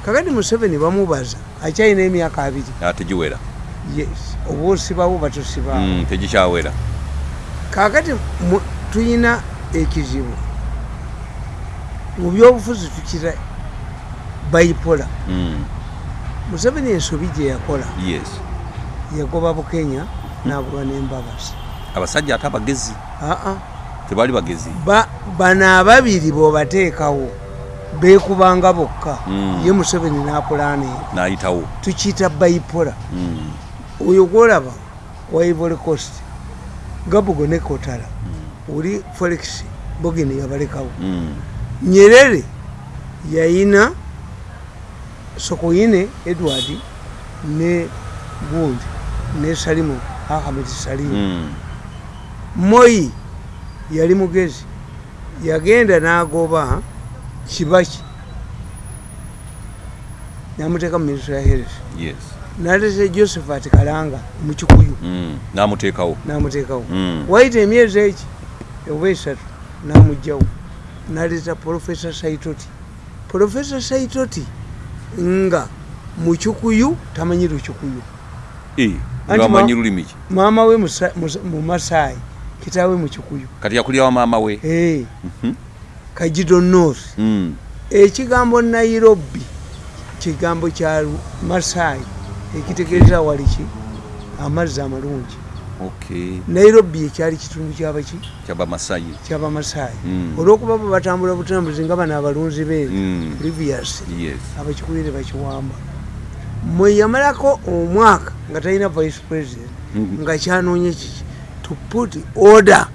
Kakati museveni bamubaza akyalina emyaka abiri? Ategiwera yes. Oba osibawo batusibawo Mm, tegikyawera. Kakati tuyina ekizibu mu byobufuzi tukira bayipola Mm, museveni ensobi gye yakola. Yes. Yagoba bukenya n'agulwa n'embabazi abasajja ate abagezi? Aa tebali bagezi? Ba bano ababiri bw'obateekawo beekubanga bokka. Mm. ye museveni n'apulaana eyo n'ayitawo? Tukiyita bayipola Mm. oyo gwolaba wa ivory coast gabugo ne kotala oli felix bogeni yabalekawo Mm. nyerere yayina sokoyine edward ne gundi ne salimu ahamed salimu. Mm. moyi yali mugezi yagenda n'agoba kibaki namuteeka mu ministry ya health. Yes. Nalese josephat kalanga mukikuyu Mm. n'amuteekawo namuteekawo Mm. waita emyezi eki oba esatu namugjawo naleta profesa saitoti. Profesa saitoti nga mukikuyu tamanyi lukikuyu Eh, Anti ngamanyi ma- lulimi ki? Maama we mumasaayi kitaawe mukikuyu kati yakulira wa maama we? Mhm. kajido north. Mm. ekigambo nairobi kigambo kya masaayi ekitegeeza waliki amazzi amalungi nairobi ekyali kitundu kyabaki kyabamasayi kyabamasaayi Mm. olwokuba bo batambula butambuzi nga bano abalunzi beeri Mm. previous abakikulire bakiwamba. Mwe yamalako omwaka nga talina vice president Mhm. nga kyanoonya kiki to put order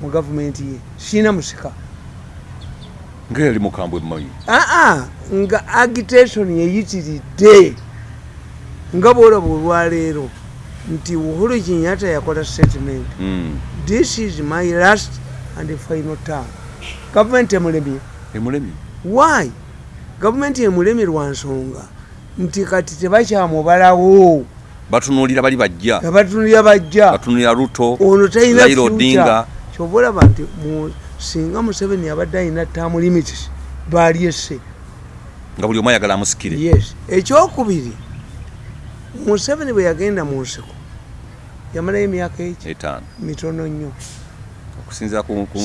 mu gavumenti ye. Siina musika. Nga yali mukambwe mmanyi. Aa nga agitation yeyitiridde nga bwolaba olwaleero nti uhuru kenyatta yakola statement. Mm. this is my last and final term. Gavumenti emulemye. Emulemi why? Gavumenti emulemye lwa nsonga. Nti kati tebakyamubalawo batunuulira bali bajja. Abatunulira bajja. Batunuulira luto ono talina Odinga. kyoba olaba nti singa museveni abadde alina tamu limits balyesse nga buli omu ayagala amusikire. Yes. Ekyokubiri museveni bwe yagenda mu nsiko yamalayo emyaka eki mitono nnyo.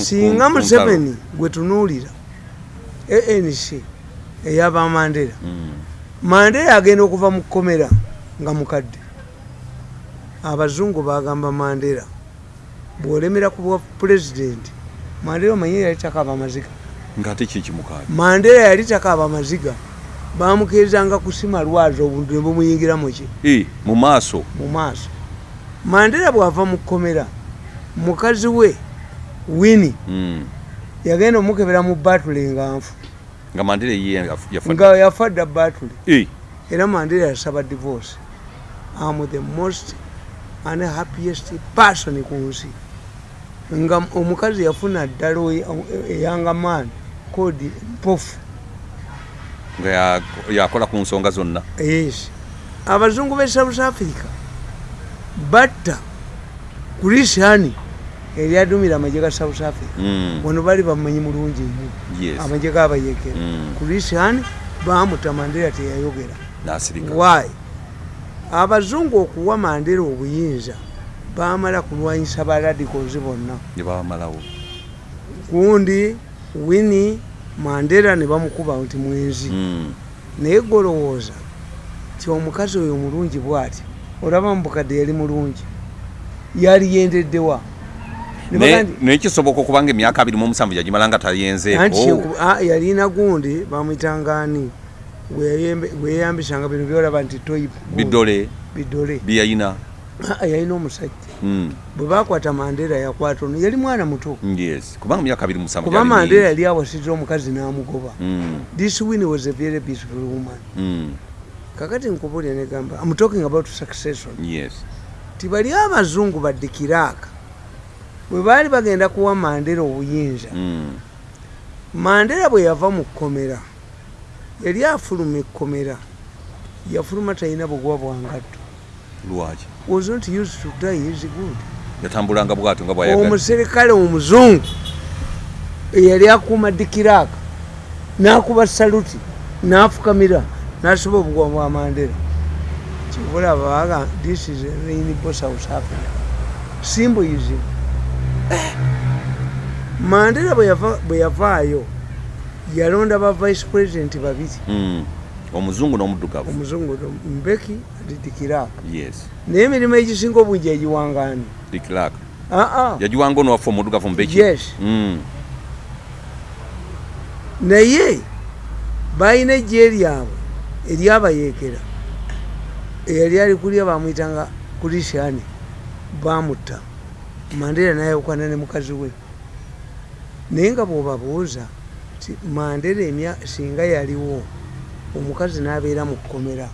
Singa museveni gwe tunuulira anc eyaba mandera. Mm. mandera agenda okuva mu kkomera nga mukadde. Abazungu bagamba mandera bwolemera ku bwa pulezidenti mandera omanyi yali takaaba kikimukaani mandera yali takaaba amaziga bamukirizanga kusima lwazi obuntu ne bumuyingiramu ki? Eh, mu maaso. Mu maaso mandera bw'ava mu kkomera mukazi we wini Mm. yagenda omukebera mu batule nga nfu. Nga yafa nga yafa dda batule era mandela yasaba divorce. Am the most unhappiest person ku nsi. Nga omukazi yafuna ddala oy- eyanga man kodi mpofu. Yakola ku nsonga zonna. Yes. Abazungu be south africa batta kurisiani eryadumira amagye ga south africa. Mm. wano bali bamanyi mulungi nnyo. Amagye gabayekera Mm. kurisiani bamuta mandela teyayogera. Why? Abazungu okuwa mandera obuyinza bamala kulwanyisa baradicals bonna. Gundi wini mandera ne bamukuba nti mwenzi. Mm. naye golowooza ti omukazi oyo mulungi bwati olaba mubukadde yali mulungi. Yali yendeddewa Ne Ne- baga nti- naye kisoboka okuba nga emyaka abiri mu omusanvu yagimala nga tayenzeeko? Ah, yalina gundi bamwitangaani gweyeyambisanga bino byolaba nti bidole bidole byeyayina. Ah, yalina omusajja. Mm. bwe bakwata mandera yakwata ono. Yali mwana muto. Kubanga myaka abiri musanvu kuba mandera yali awasiza omukazi n'amugoba. Mm. this win was a very beautiful woman. Mm. Kakati nkubulya negamba i'm talking about succession. Yes. Ti bali abazungu baddikiraaka bwe baali bagenda kuwa mandera obuyinza Mm. mandera bwe yava mu kkomera yali afuluma ekkomera yafuluma talina bugwa bwangatto. Lwaki? Was not used to die is good. Yatambulanga bwatyo nga bwayagala. Omuserikale omuzungu eyali akuuma dikiraaka n'akuba saluti n'afukamira n'asiba obugwa bwa mandera kibulaba baga this is a rainbow south africa symbolism mandera bwe yava- bwe yavaayo yalonda ba vice president babiri. Mm. omuzungu n'omuddugavu. Omuzungu mbeki yes. Naye emirimu egisinga obungi egiwangaani? Dikiraka aa yagiwanga ono waffe omudugavu mubeki Yes. Mm. naye balina ejje lyabwe eryabayeekera eyali ali kulya bamwyitanga kulisiani bamutta mandera nayawukana ne mukazi we. Naye nga bwobabuuza ti mandera emya singa yaliwo omukazi n'abeera mu kkomera.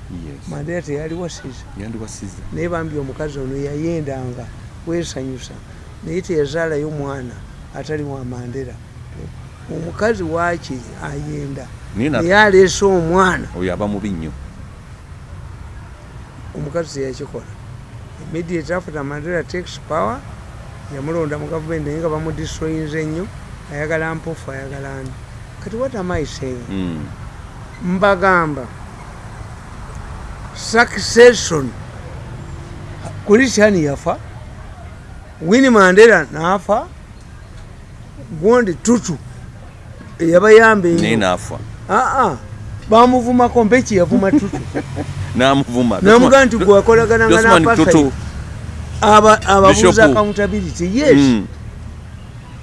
Mandera teyali wasiza yandiwasiza naye bambi omukazi ono yayendanga wesanyusa naye teyazaalayo mwana atali wa mandera omukazi waaki ayenda Naye na- naye aleese omwana. Oyo aba mubi nnyo. Omukazi teyakikola immediate after mandela takes power yamulonda mu gavumenti naye nga bamudistroyinze nnyo ayagala mpofu ayagala ani kati what am I saying? Mm. mbagamba succession. Kulisiani yafa? Wini mandela nafa? Gondi tutu eyabayamba naye enyo naafa aa bamuvumako mpeki yavuma tutu. Namuvuma. Namugaa nti gwakolagananga Tutu. ababuuza accountability yes. Mm.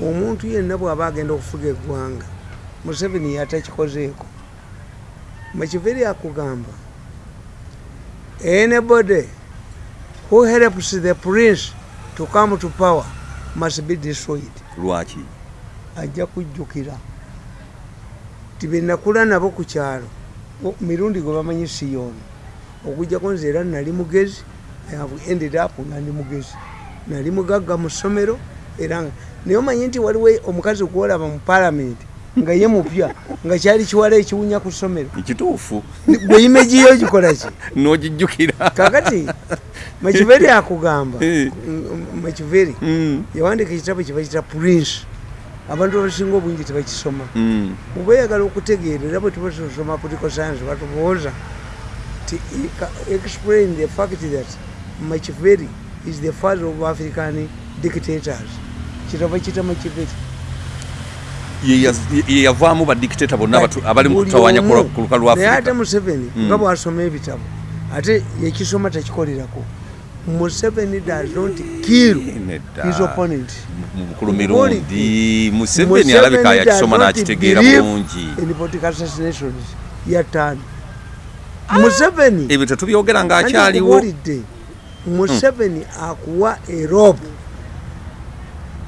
omuntu yenna bw'aba agenda okufuga eggwanga museveni yatakikozeeko mukiveri akugamba anybody who helps the prince to come to power must be destroyed. Lwaki? Ajja kujjukira ti benakula nabo ku kyalo mirundi gwe bamanyi siyoni okujjako nze era nali mugezi ended up nga ndi mugezi. Nali mugagga mu ssomero era naye omanyi nti waliwo omukazi okuwolaba mu palamenti nga ye mupya nga kyali kiwala ekiwunya ku ssomero. Ekituufu gwe imegiyo gikola ki? N'ogijjukira. Kakati makiveri akugamba. Eh. m- makiveri Mm. yawandika ekitabo kyebakita prince abantu abasinga obungi tebakisoma. Mm. oba oyagala okutegeera era bwe tuba tusoma political science batubuuza ti explain the fact that machiveri is the father of african dictators. Kitabo kita machiveri Ye yaz- ye yavaamu badikiteta bonna abali mu Buli kutawanya ku lukalu lwa naye ate museveni Mm. nga bwasoma ebitabo ate yekisoma takikolerako museveni does not kill his opponent. Mu bukulu mirundi Museveni alabika yakisoma n'akitegeera bulungi. in political assassinations yataani museveni ebyo tetubyogera ng'akyaliwo ndikubuulidde museveni akuwa erobu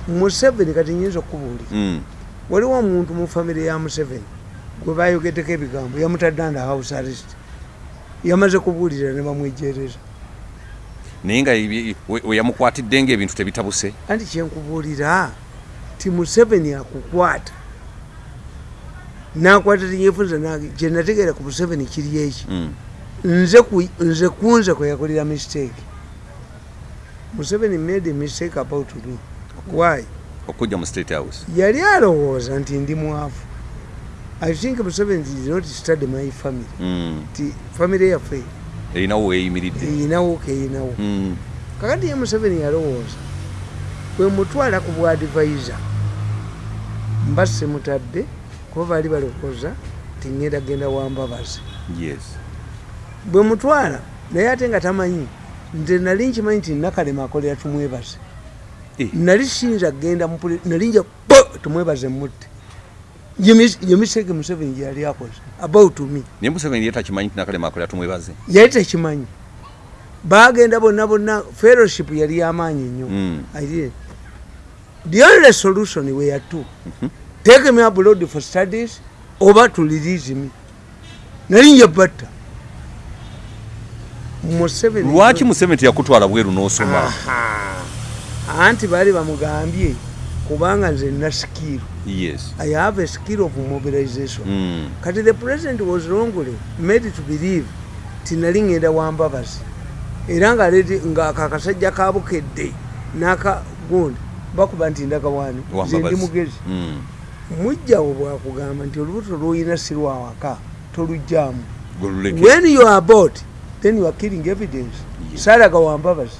museveni kati nyinza okubuulira. Mm. waliwo omuntu mu famire ya museveni gwe bayogeddeko ebigambo yamutadde under house arrest. Yamaze kubuulira ne bamwejereza naye nga ebi- we we yamukwatidde ngaebintu tebitabuse. Anti kyenkubuulira ti museveni akukwata. Nakwata tinyefunza kyenategeera ku museveni kiri eki? Mm. nze kunze kweyakolera mistake. Museveni made a mistake about me. Why? Okujja mu state house. Yali alowooza nti ndi mwavu. I think museveni did not study my family. Mm. ti famire yaffe erinawo weeyimiridde eyinawo keyinawo Mm. kakati ye museveni yalowooza bwe mutwala ku bwadivaiza mba semutadde kuba baali balokoza tiŋŋenda genda wambabazi yes. Bwe mutwala naye ate nga tamanyi nze nali nkimanyi nti nakalema akolera tumwebaze. Eh. nali siyinza kgenda nali nja tumwebaze mutte ye mistake museveni gyeyali akoze. About me. Naye museveni ye takimanyi nti nakalema akolera tumwebaze? Yali tekimanyi bagenda bonna bonna fellowship yali yamaanyi nnyo. Mm. Aye. the only solution were two take me abroad for studies oba to release me nali nja batta. Lwaki museveni teyakutwala bweru n'osoma? Anti baali bamugambye kubanga nze nina skill yes. I have a skill of mobilization. Mm. kati the president was wrongly made to believe. Tinali ngenda wambabazi era nga leti nga kakasajja kabukedde nakagundi bakuba nti ndagawaani ze ndi Wambabazi. mugezi. Mm. mujjawo bwakugamba nti olubuto lwoyina si lwawaka tolugjamu when you are about then you are killing evidence. Yes. saalaga wambabazi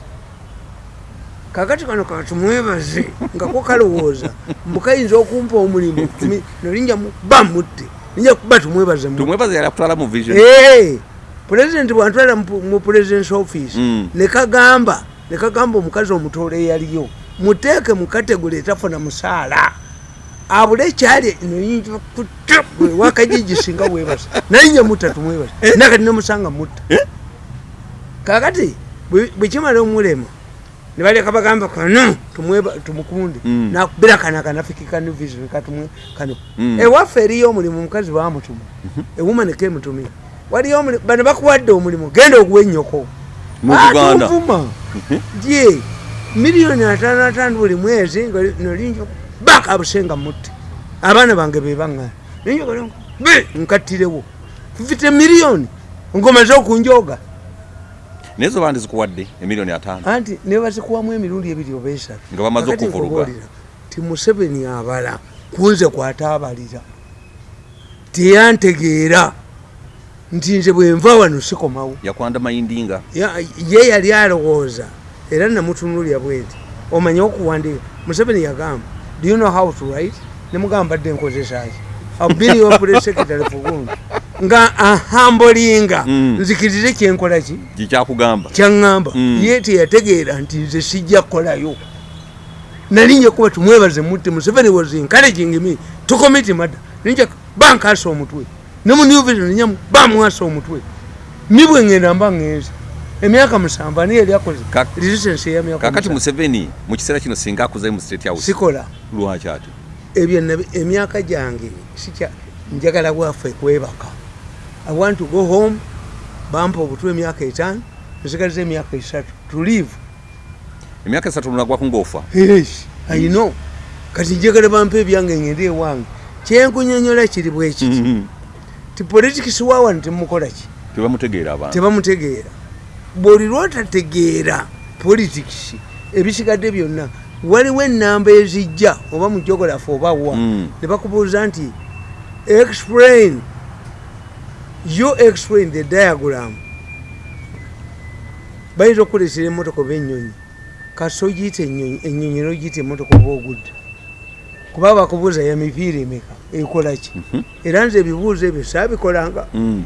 kakati kano katumwebaze nga ko kalowooza mbukayinza okumpa omulimu nolinja ba mutte. Ninja kuba tumwebaze Eh, pulezidenti bwantwala mu- presidence office Mm. nekagamba nekagamba omukazi omutoole eyaliyo muteeke mu kategole etafuna musaala. Abule kyali wakajiji singa webasa naye nye mutta tumwebasa nakati nemusanga mutta. Kakati bwe- bwekimala omulema nibaleka bagamba kano tumukunde. Mm. nakubira kana kanafikikani vision katumwe kano. Mm. ewaffe eriyo omulimu omukazi bamutuma ewumaneka emutumire waliyo omulimu bano bakuwadde omulimu genda oguwa ennyoko. Mu Buganda. atuvuma ye miliyoni ataano ataano buli mwezi nga nolinja baka abusenga mutte abaana bange bebaŋŋana nkattirewo fifite miliyoni ngomaze okunjoga naye zo bandi zikuwadde emiliyoni ataano. Anti nebazikuwamu emirundi ebiri oba esatu. Nga bamaze okuvuluga. ti museveni abala kunze kwataabalira. Teyantegeera. Nti nze bwenva wano sikomawo. Yakwanda mayindinga. Ya- ye yali alowooza. Era namutunulya bwenti omanye okuwandika museveni yagamba do you know how to write? Nemugamba badde nkozesaki abiri wapule secretary fugundi nga ahambolinga Mm. nzikirize kyenkolaki kikyakugamba kyaŋŋamba Mm. ye teyategeera nti nze sijja kukolayo. Nalinja kuba tumwebaze mutte museveni was encouraging me to commit murder. Ninja bankasa omutwe. Ne mu new vision nyamu bamwasa omutwe. Ni bwe ŋŋenda mba ŋŋenze emyaka musanvu ani yali akoze Kak- resistance ey'emyaka kakati museveni mu kiseera kino singa akuze mu state house sikola. lwaki ati ebyo emyaka gyange sikya njagala bwaffe kwebaka i want to go home bampa obutwe emyaka etaano nsigaliza emyaka esatu to live emyaka esatu lunagwaku ngaofa yes i know. Kati njagala bampa ebyange ngende ewange. Kyenkunyonyola kiri bwekiti Mhm. ti politikisi wawano temukolaki tebamutegeera abantu. Tebamutegeera. Bwoli lwotategeera politikisi ebisigadde byonna waliwo enamba ezijja oba mujogolafu oba wa Mm. ne bakubuuza nti explain you explain the diagram. Bayinza okukuleetera emmotoka oba ennyonyi. Kasi ogiyita ennyonyi ennyonyi nogiyita emmotoka oba ogudde. Kuba bakubuuza ya mipiira emeka ekolaki era nze ebibuuzo ebyo saabikolanga. Mm.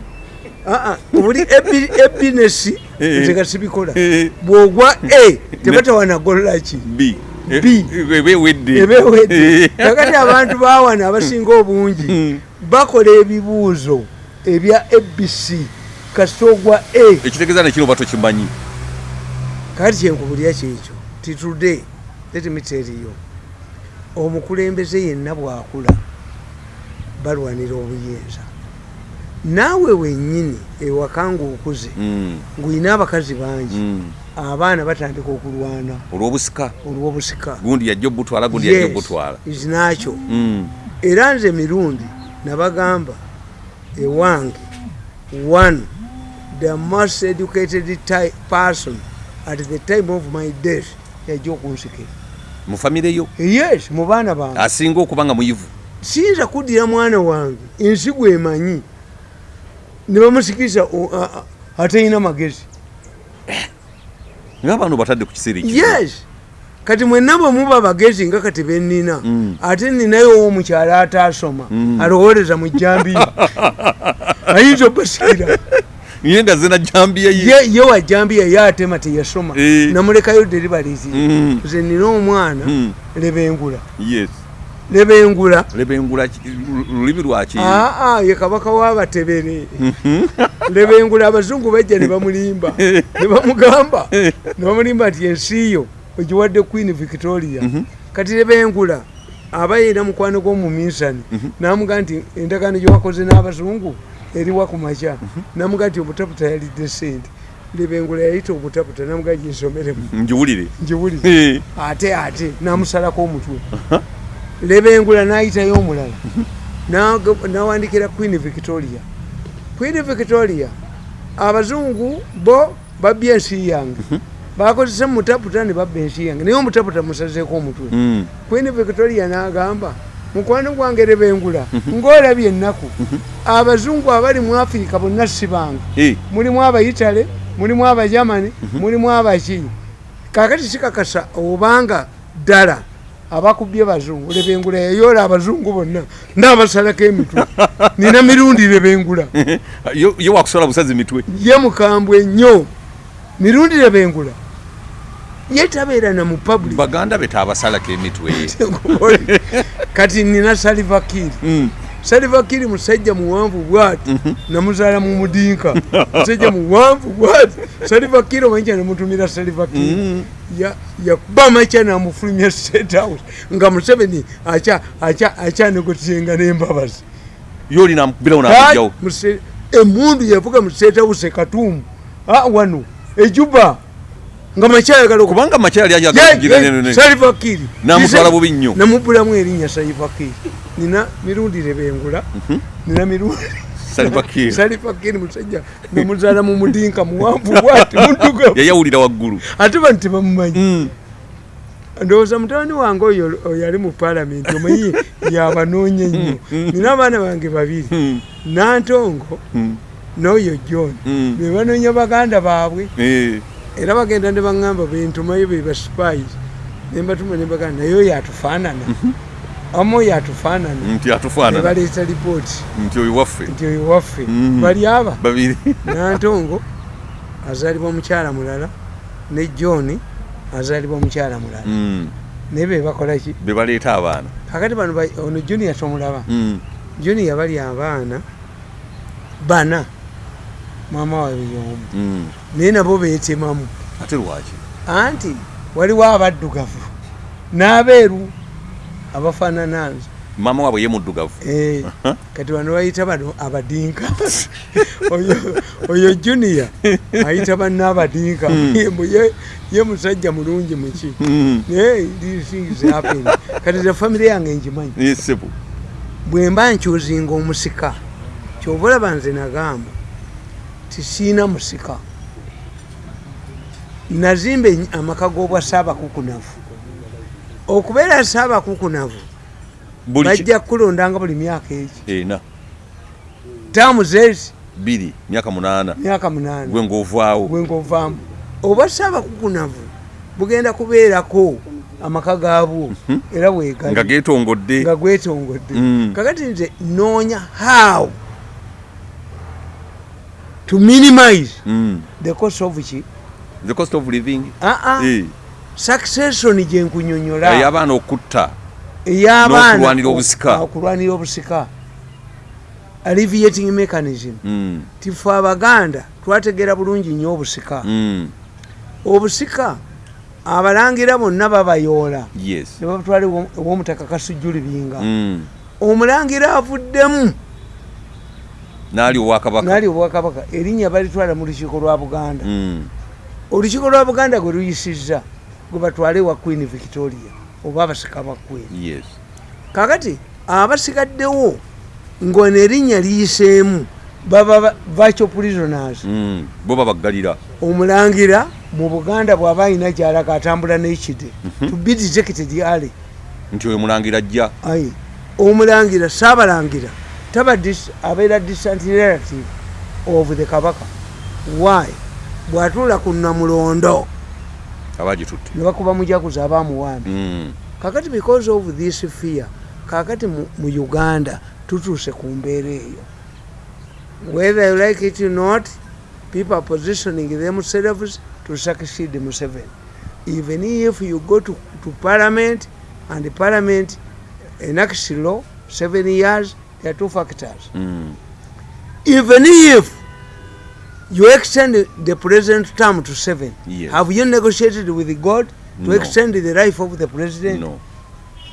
Aa, buli ebi- ebinesi Eh. nze nga sibikola Eh. bwogwa a tebatawanagololaki b. Ebewedde kakati abantu bawana abasinga obungi Mm. bakola ebibuuzo ebya abc kasita ogwa a. Ekitegeeza nekino oba tokimanyi? Kakati kyenkubulya kyekyo ti today let me tell you omukulembeze yenna bwakula balwanira obuyinza. Naawe wennyini ewaka ngaokuze Mm. ng'olina abakazi bangi Mm. abaana batandika okulwana. Olw'obusika? Olw'obusika. Gundi yajja obutwala gundi yajja obutwala. is nakyo Mm. era nze mirundi nabagamba ewange one the most educated ti- person at the time of my death yajja okunsikira. Mu famire yo? Yes mu baana bange. Asinga okuba nga muyivu? Siyinza kuddira mwana wange ensigo emanyi. Ne bamusikiriza atalina magezi. Ngaabaana obatadde ku kiseera yes kati mwenna bwe muba bagezi nga kati benina Mm. ate ninayo owomukyala ataasoma Mm. alowooleza mu jambiya ayinza obasikira naye nga zena jambiya ye ye. Ye wa jambiya ye atema teyasoma. Eh. namulekayo deribalizi Mm. nze nina omwana lebengula yes. Lebengula lebengula ki- lu- lulimi lwaki aa ye kabaka w'abatebere lebengula abazungu bajja ne bamulimba. Ne bamugamba ne bamulimba nti ensi yo ogiwadde queen victoria. Kati lebengula aba yina mukwano gw'omuminsani namuga nti endagaano gyewakoze n'abazungu eriwa ku makya namuga nti obutaputa yalidde sente lebengula yayita obutaputa namuga ginsomeremu njiwulire ngiwulire. Eh. ate ate namusalako omutwe. Lebengula nayitayo omulala. Nawandikira queen victoria. Queen victoria abazungu bo babya ensi yange bakozesa mutaputa ne babba ensi yange. Naye omutaputa musazeeko omutwe. Mm. queen victoria n'agamba mukwano gwange lebengula ng'olabye ennaku. Abazungu abali mu afirika bonna si bange. Mulimu abayitale mulimu abajamani mulimu abaki kakati sikakasa obanga ddala abakubye bazungu lebengula yayoola abazungu bonna n'abasalako emitwe. Nina mirundi lebengula Yo- ye wakusola busazi mitwe. Ye mukambwe nnyo. Mirundi lebengula ye tabeera na mu public. Baganda be tabasalako emitwe kati nina salivakiri Mm. salivakiri musajja muwanvu bwati. Namuzaala mu mudinka. Musajja muwanvu bwati. Salivakiri omanyica nemutumira salivakiri yakuba makya namufulumya state house. Nga museveni akyanegotisenga nembabazi. Yolina mukubirawo nakujjawo emundu yavuga mu state house ekatuumu Ah, wano. Ejuba nga makyayagala kubanga makyali ajagakugira salivakiri Namutwala bubi nnyo. namubulamu erinnya salivakiri nina mirundi rebengula Mhm. nina mirundi salivakiri musajja namuzaala mu mudinka muwanvu bwati muddugavu yayawulira waggulu ate bano tebamumanyi Mm. ndowooza mutabani wange oyo oyo ali mu paalamenti omanyi yabanoonya ennyo nina abaana bange babiri Mm. nantongo Mm. n'oyo john Mm. be banoonya baganda baabwe Eh. Era bagenda ne baŋŋamba bentumayo be baspais nembatuma ne baganda naye oyo atufaanana amu oyo atufaanana nti atufaanana. Nebaleeta lipooti. Nti oyo waffe. Nti oyo waffe. Mhm. bali aba. Babiri. Nantongo azaalibwa mukyala mulala ne john azaalibwa mukyala mulala. Mm. naye be bakolaki be baleeta abaana. Kakati bano ba- ono junior tomulaba junior bali abaana bana maama waabwe y'omu Mm. naye nabo beetemamu ate lwaki? Anti waliwo abaddugavu n'abeeru abafaanana nze maama waabwe ye muddugavu. Eh, kati wano bayita bano abadinka. Oyo- junior ayita banna abadinka. Mbu ye- musajja mulungi muki Mm. naye things happen kati ze famire yange ngimanyi. Bwe mba nkyuzinga omusika kyoba olaba nze nagamba tisiina musika. Nazimba amaka g'obwa saabakukunavu okubeera saabakukunavu bajja kukulondanga buli myaka egi taamu zezi bbiri myaka munaana. Myaka munaana. Gwe ng'ovaawo. Bwengovaamu oba saabakukunavu bugenda kubeerako amaka gaabwo era nga bwegali geetongodde. Nga gwetongodde. Mm. kakati nze noonya how to minimize Mm. the cost of ki the cost of living aa Eh. succession gyenkunyonyola ey'abaana okutta ey'abaana n'okulwanira obusika. okulwanira obusika alleviating mechanism Mm. tife abaganda twategeera bulungi nnyo obusika Mm. obusika abalangira bonna babayoola yes ne babatwala ewo- ew'omutaka kasujjulibinga Mm. omulangira avuddemu naali owakabaka naali obwakabaka. Erinnya balitwala mu lukiiko lwa buganda. Mm. olukiiko lwa buganda gwe luyisizza gwe batwale wa queen victoria oba abasika ba queen. Yes. Kakati abasigaddewo ng'ono erinnya liyiseemu baba ba- virtual prisoners. Mm. bo babaggalira. Omulangira mu buganda bw'aba alina gyalaga atambula n'ekide to be detected early nti oyo mulangira ajja. Omulangira saabalangira taba abeera distant relative of the kabaka. Why? Bw'atuula ku namulondo. Abagitutte ne bakuba mujaguzi abaamuwambi Mm. kakati because of this fear kakati mu uganda tutuuse ku mbeera eyo. Whether you like it or not people are positioning themselves to succeed museveni. Even if you go to, to parliament and the parliament enacts law seven years there are two factors Mm. even if you extend the present term to seven Yes. have you negotiated with god to No. extend the life of the president no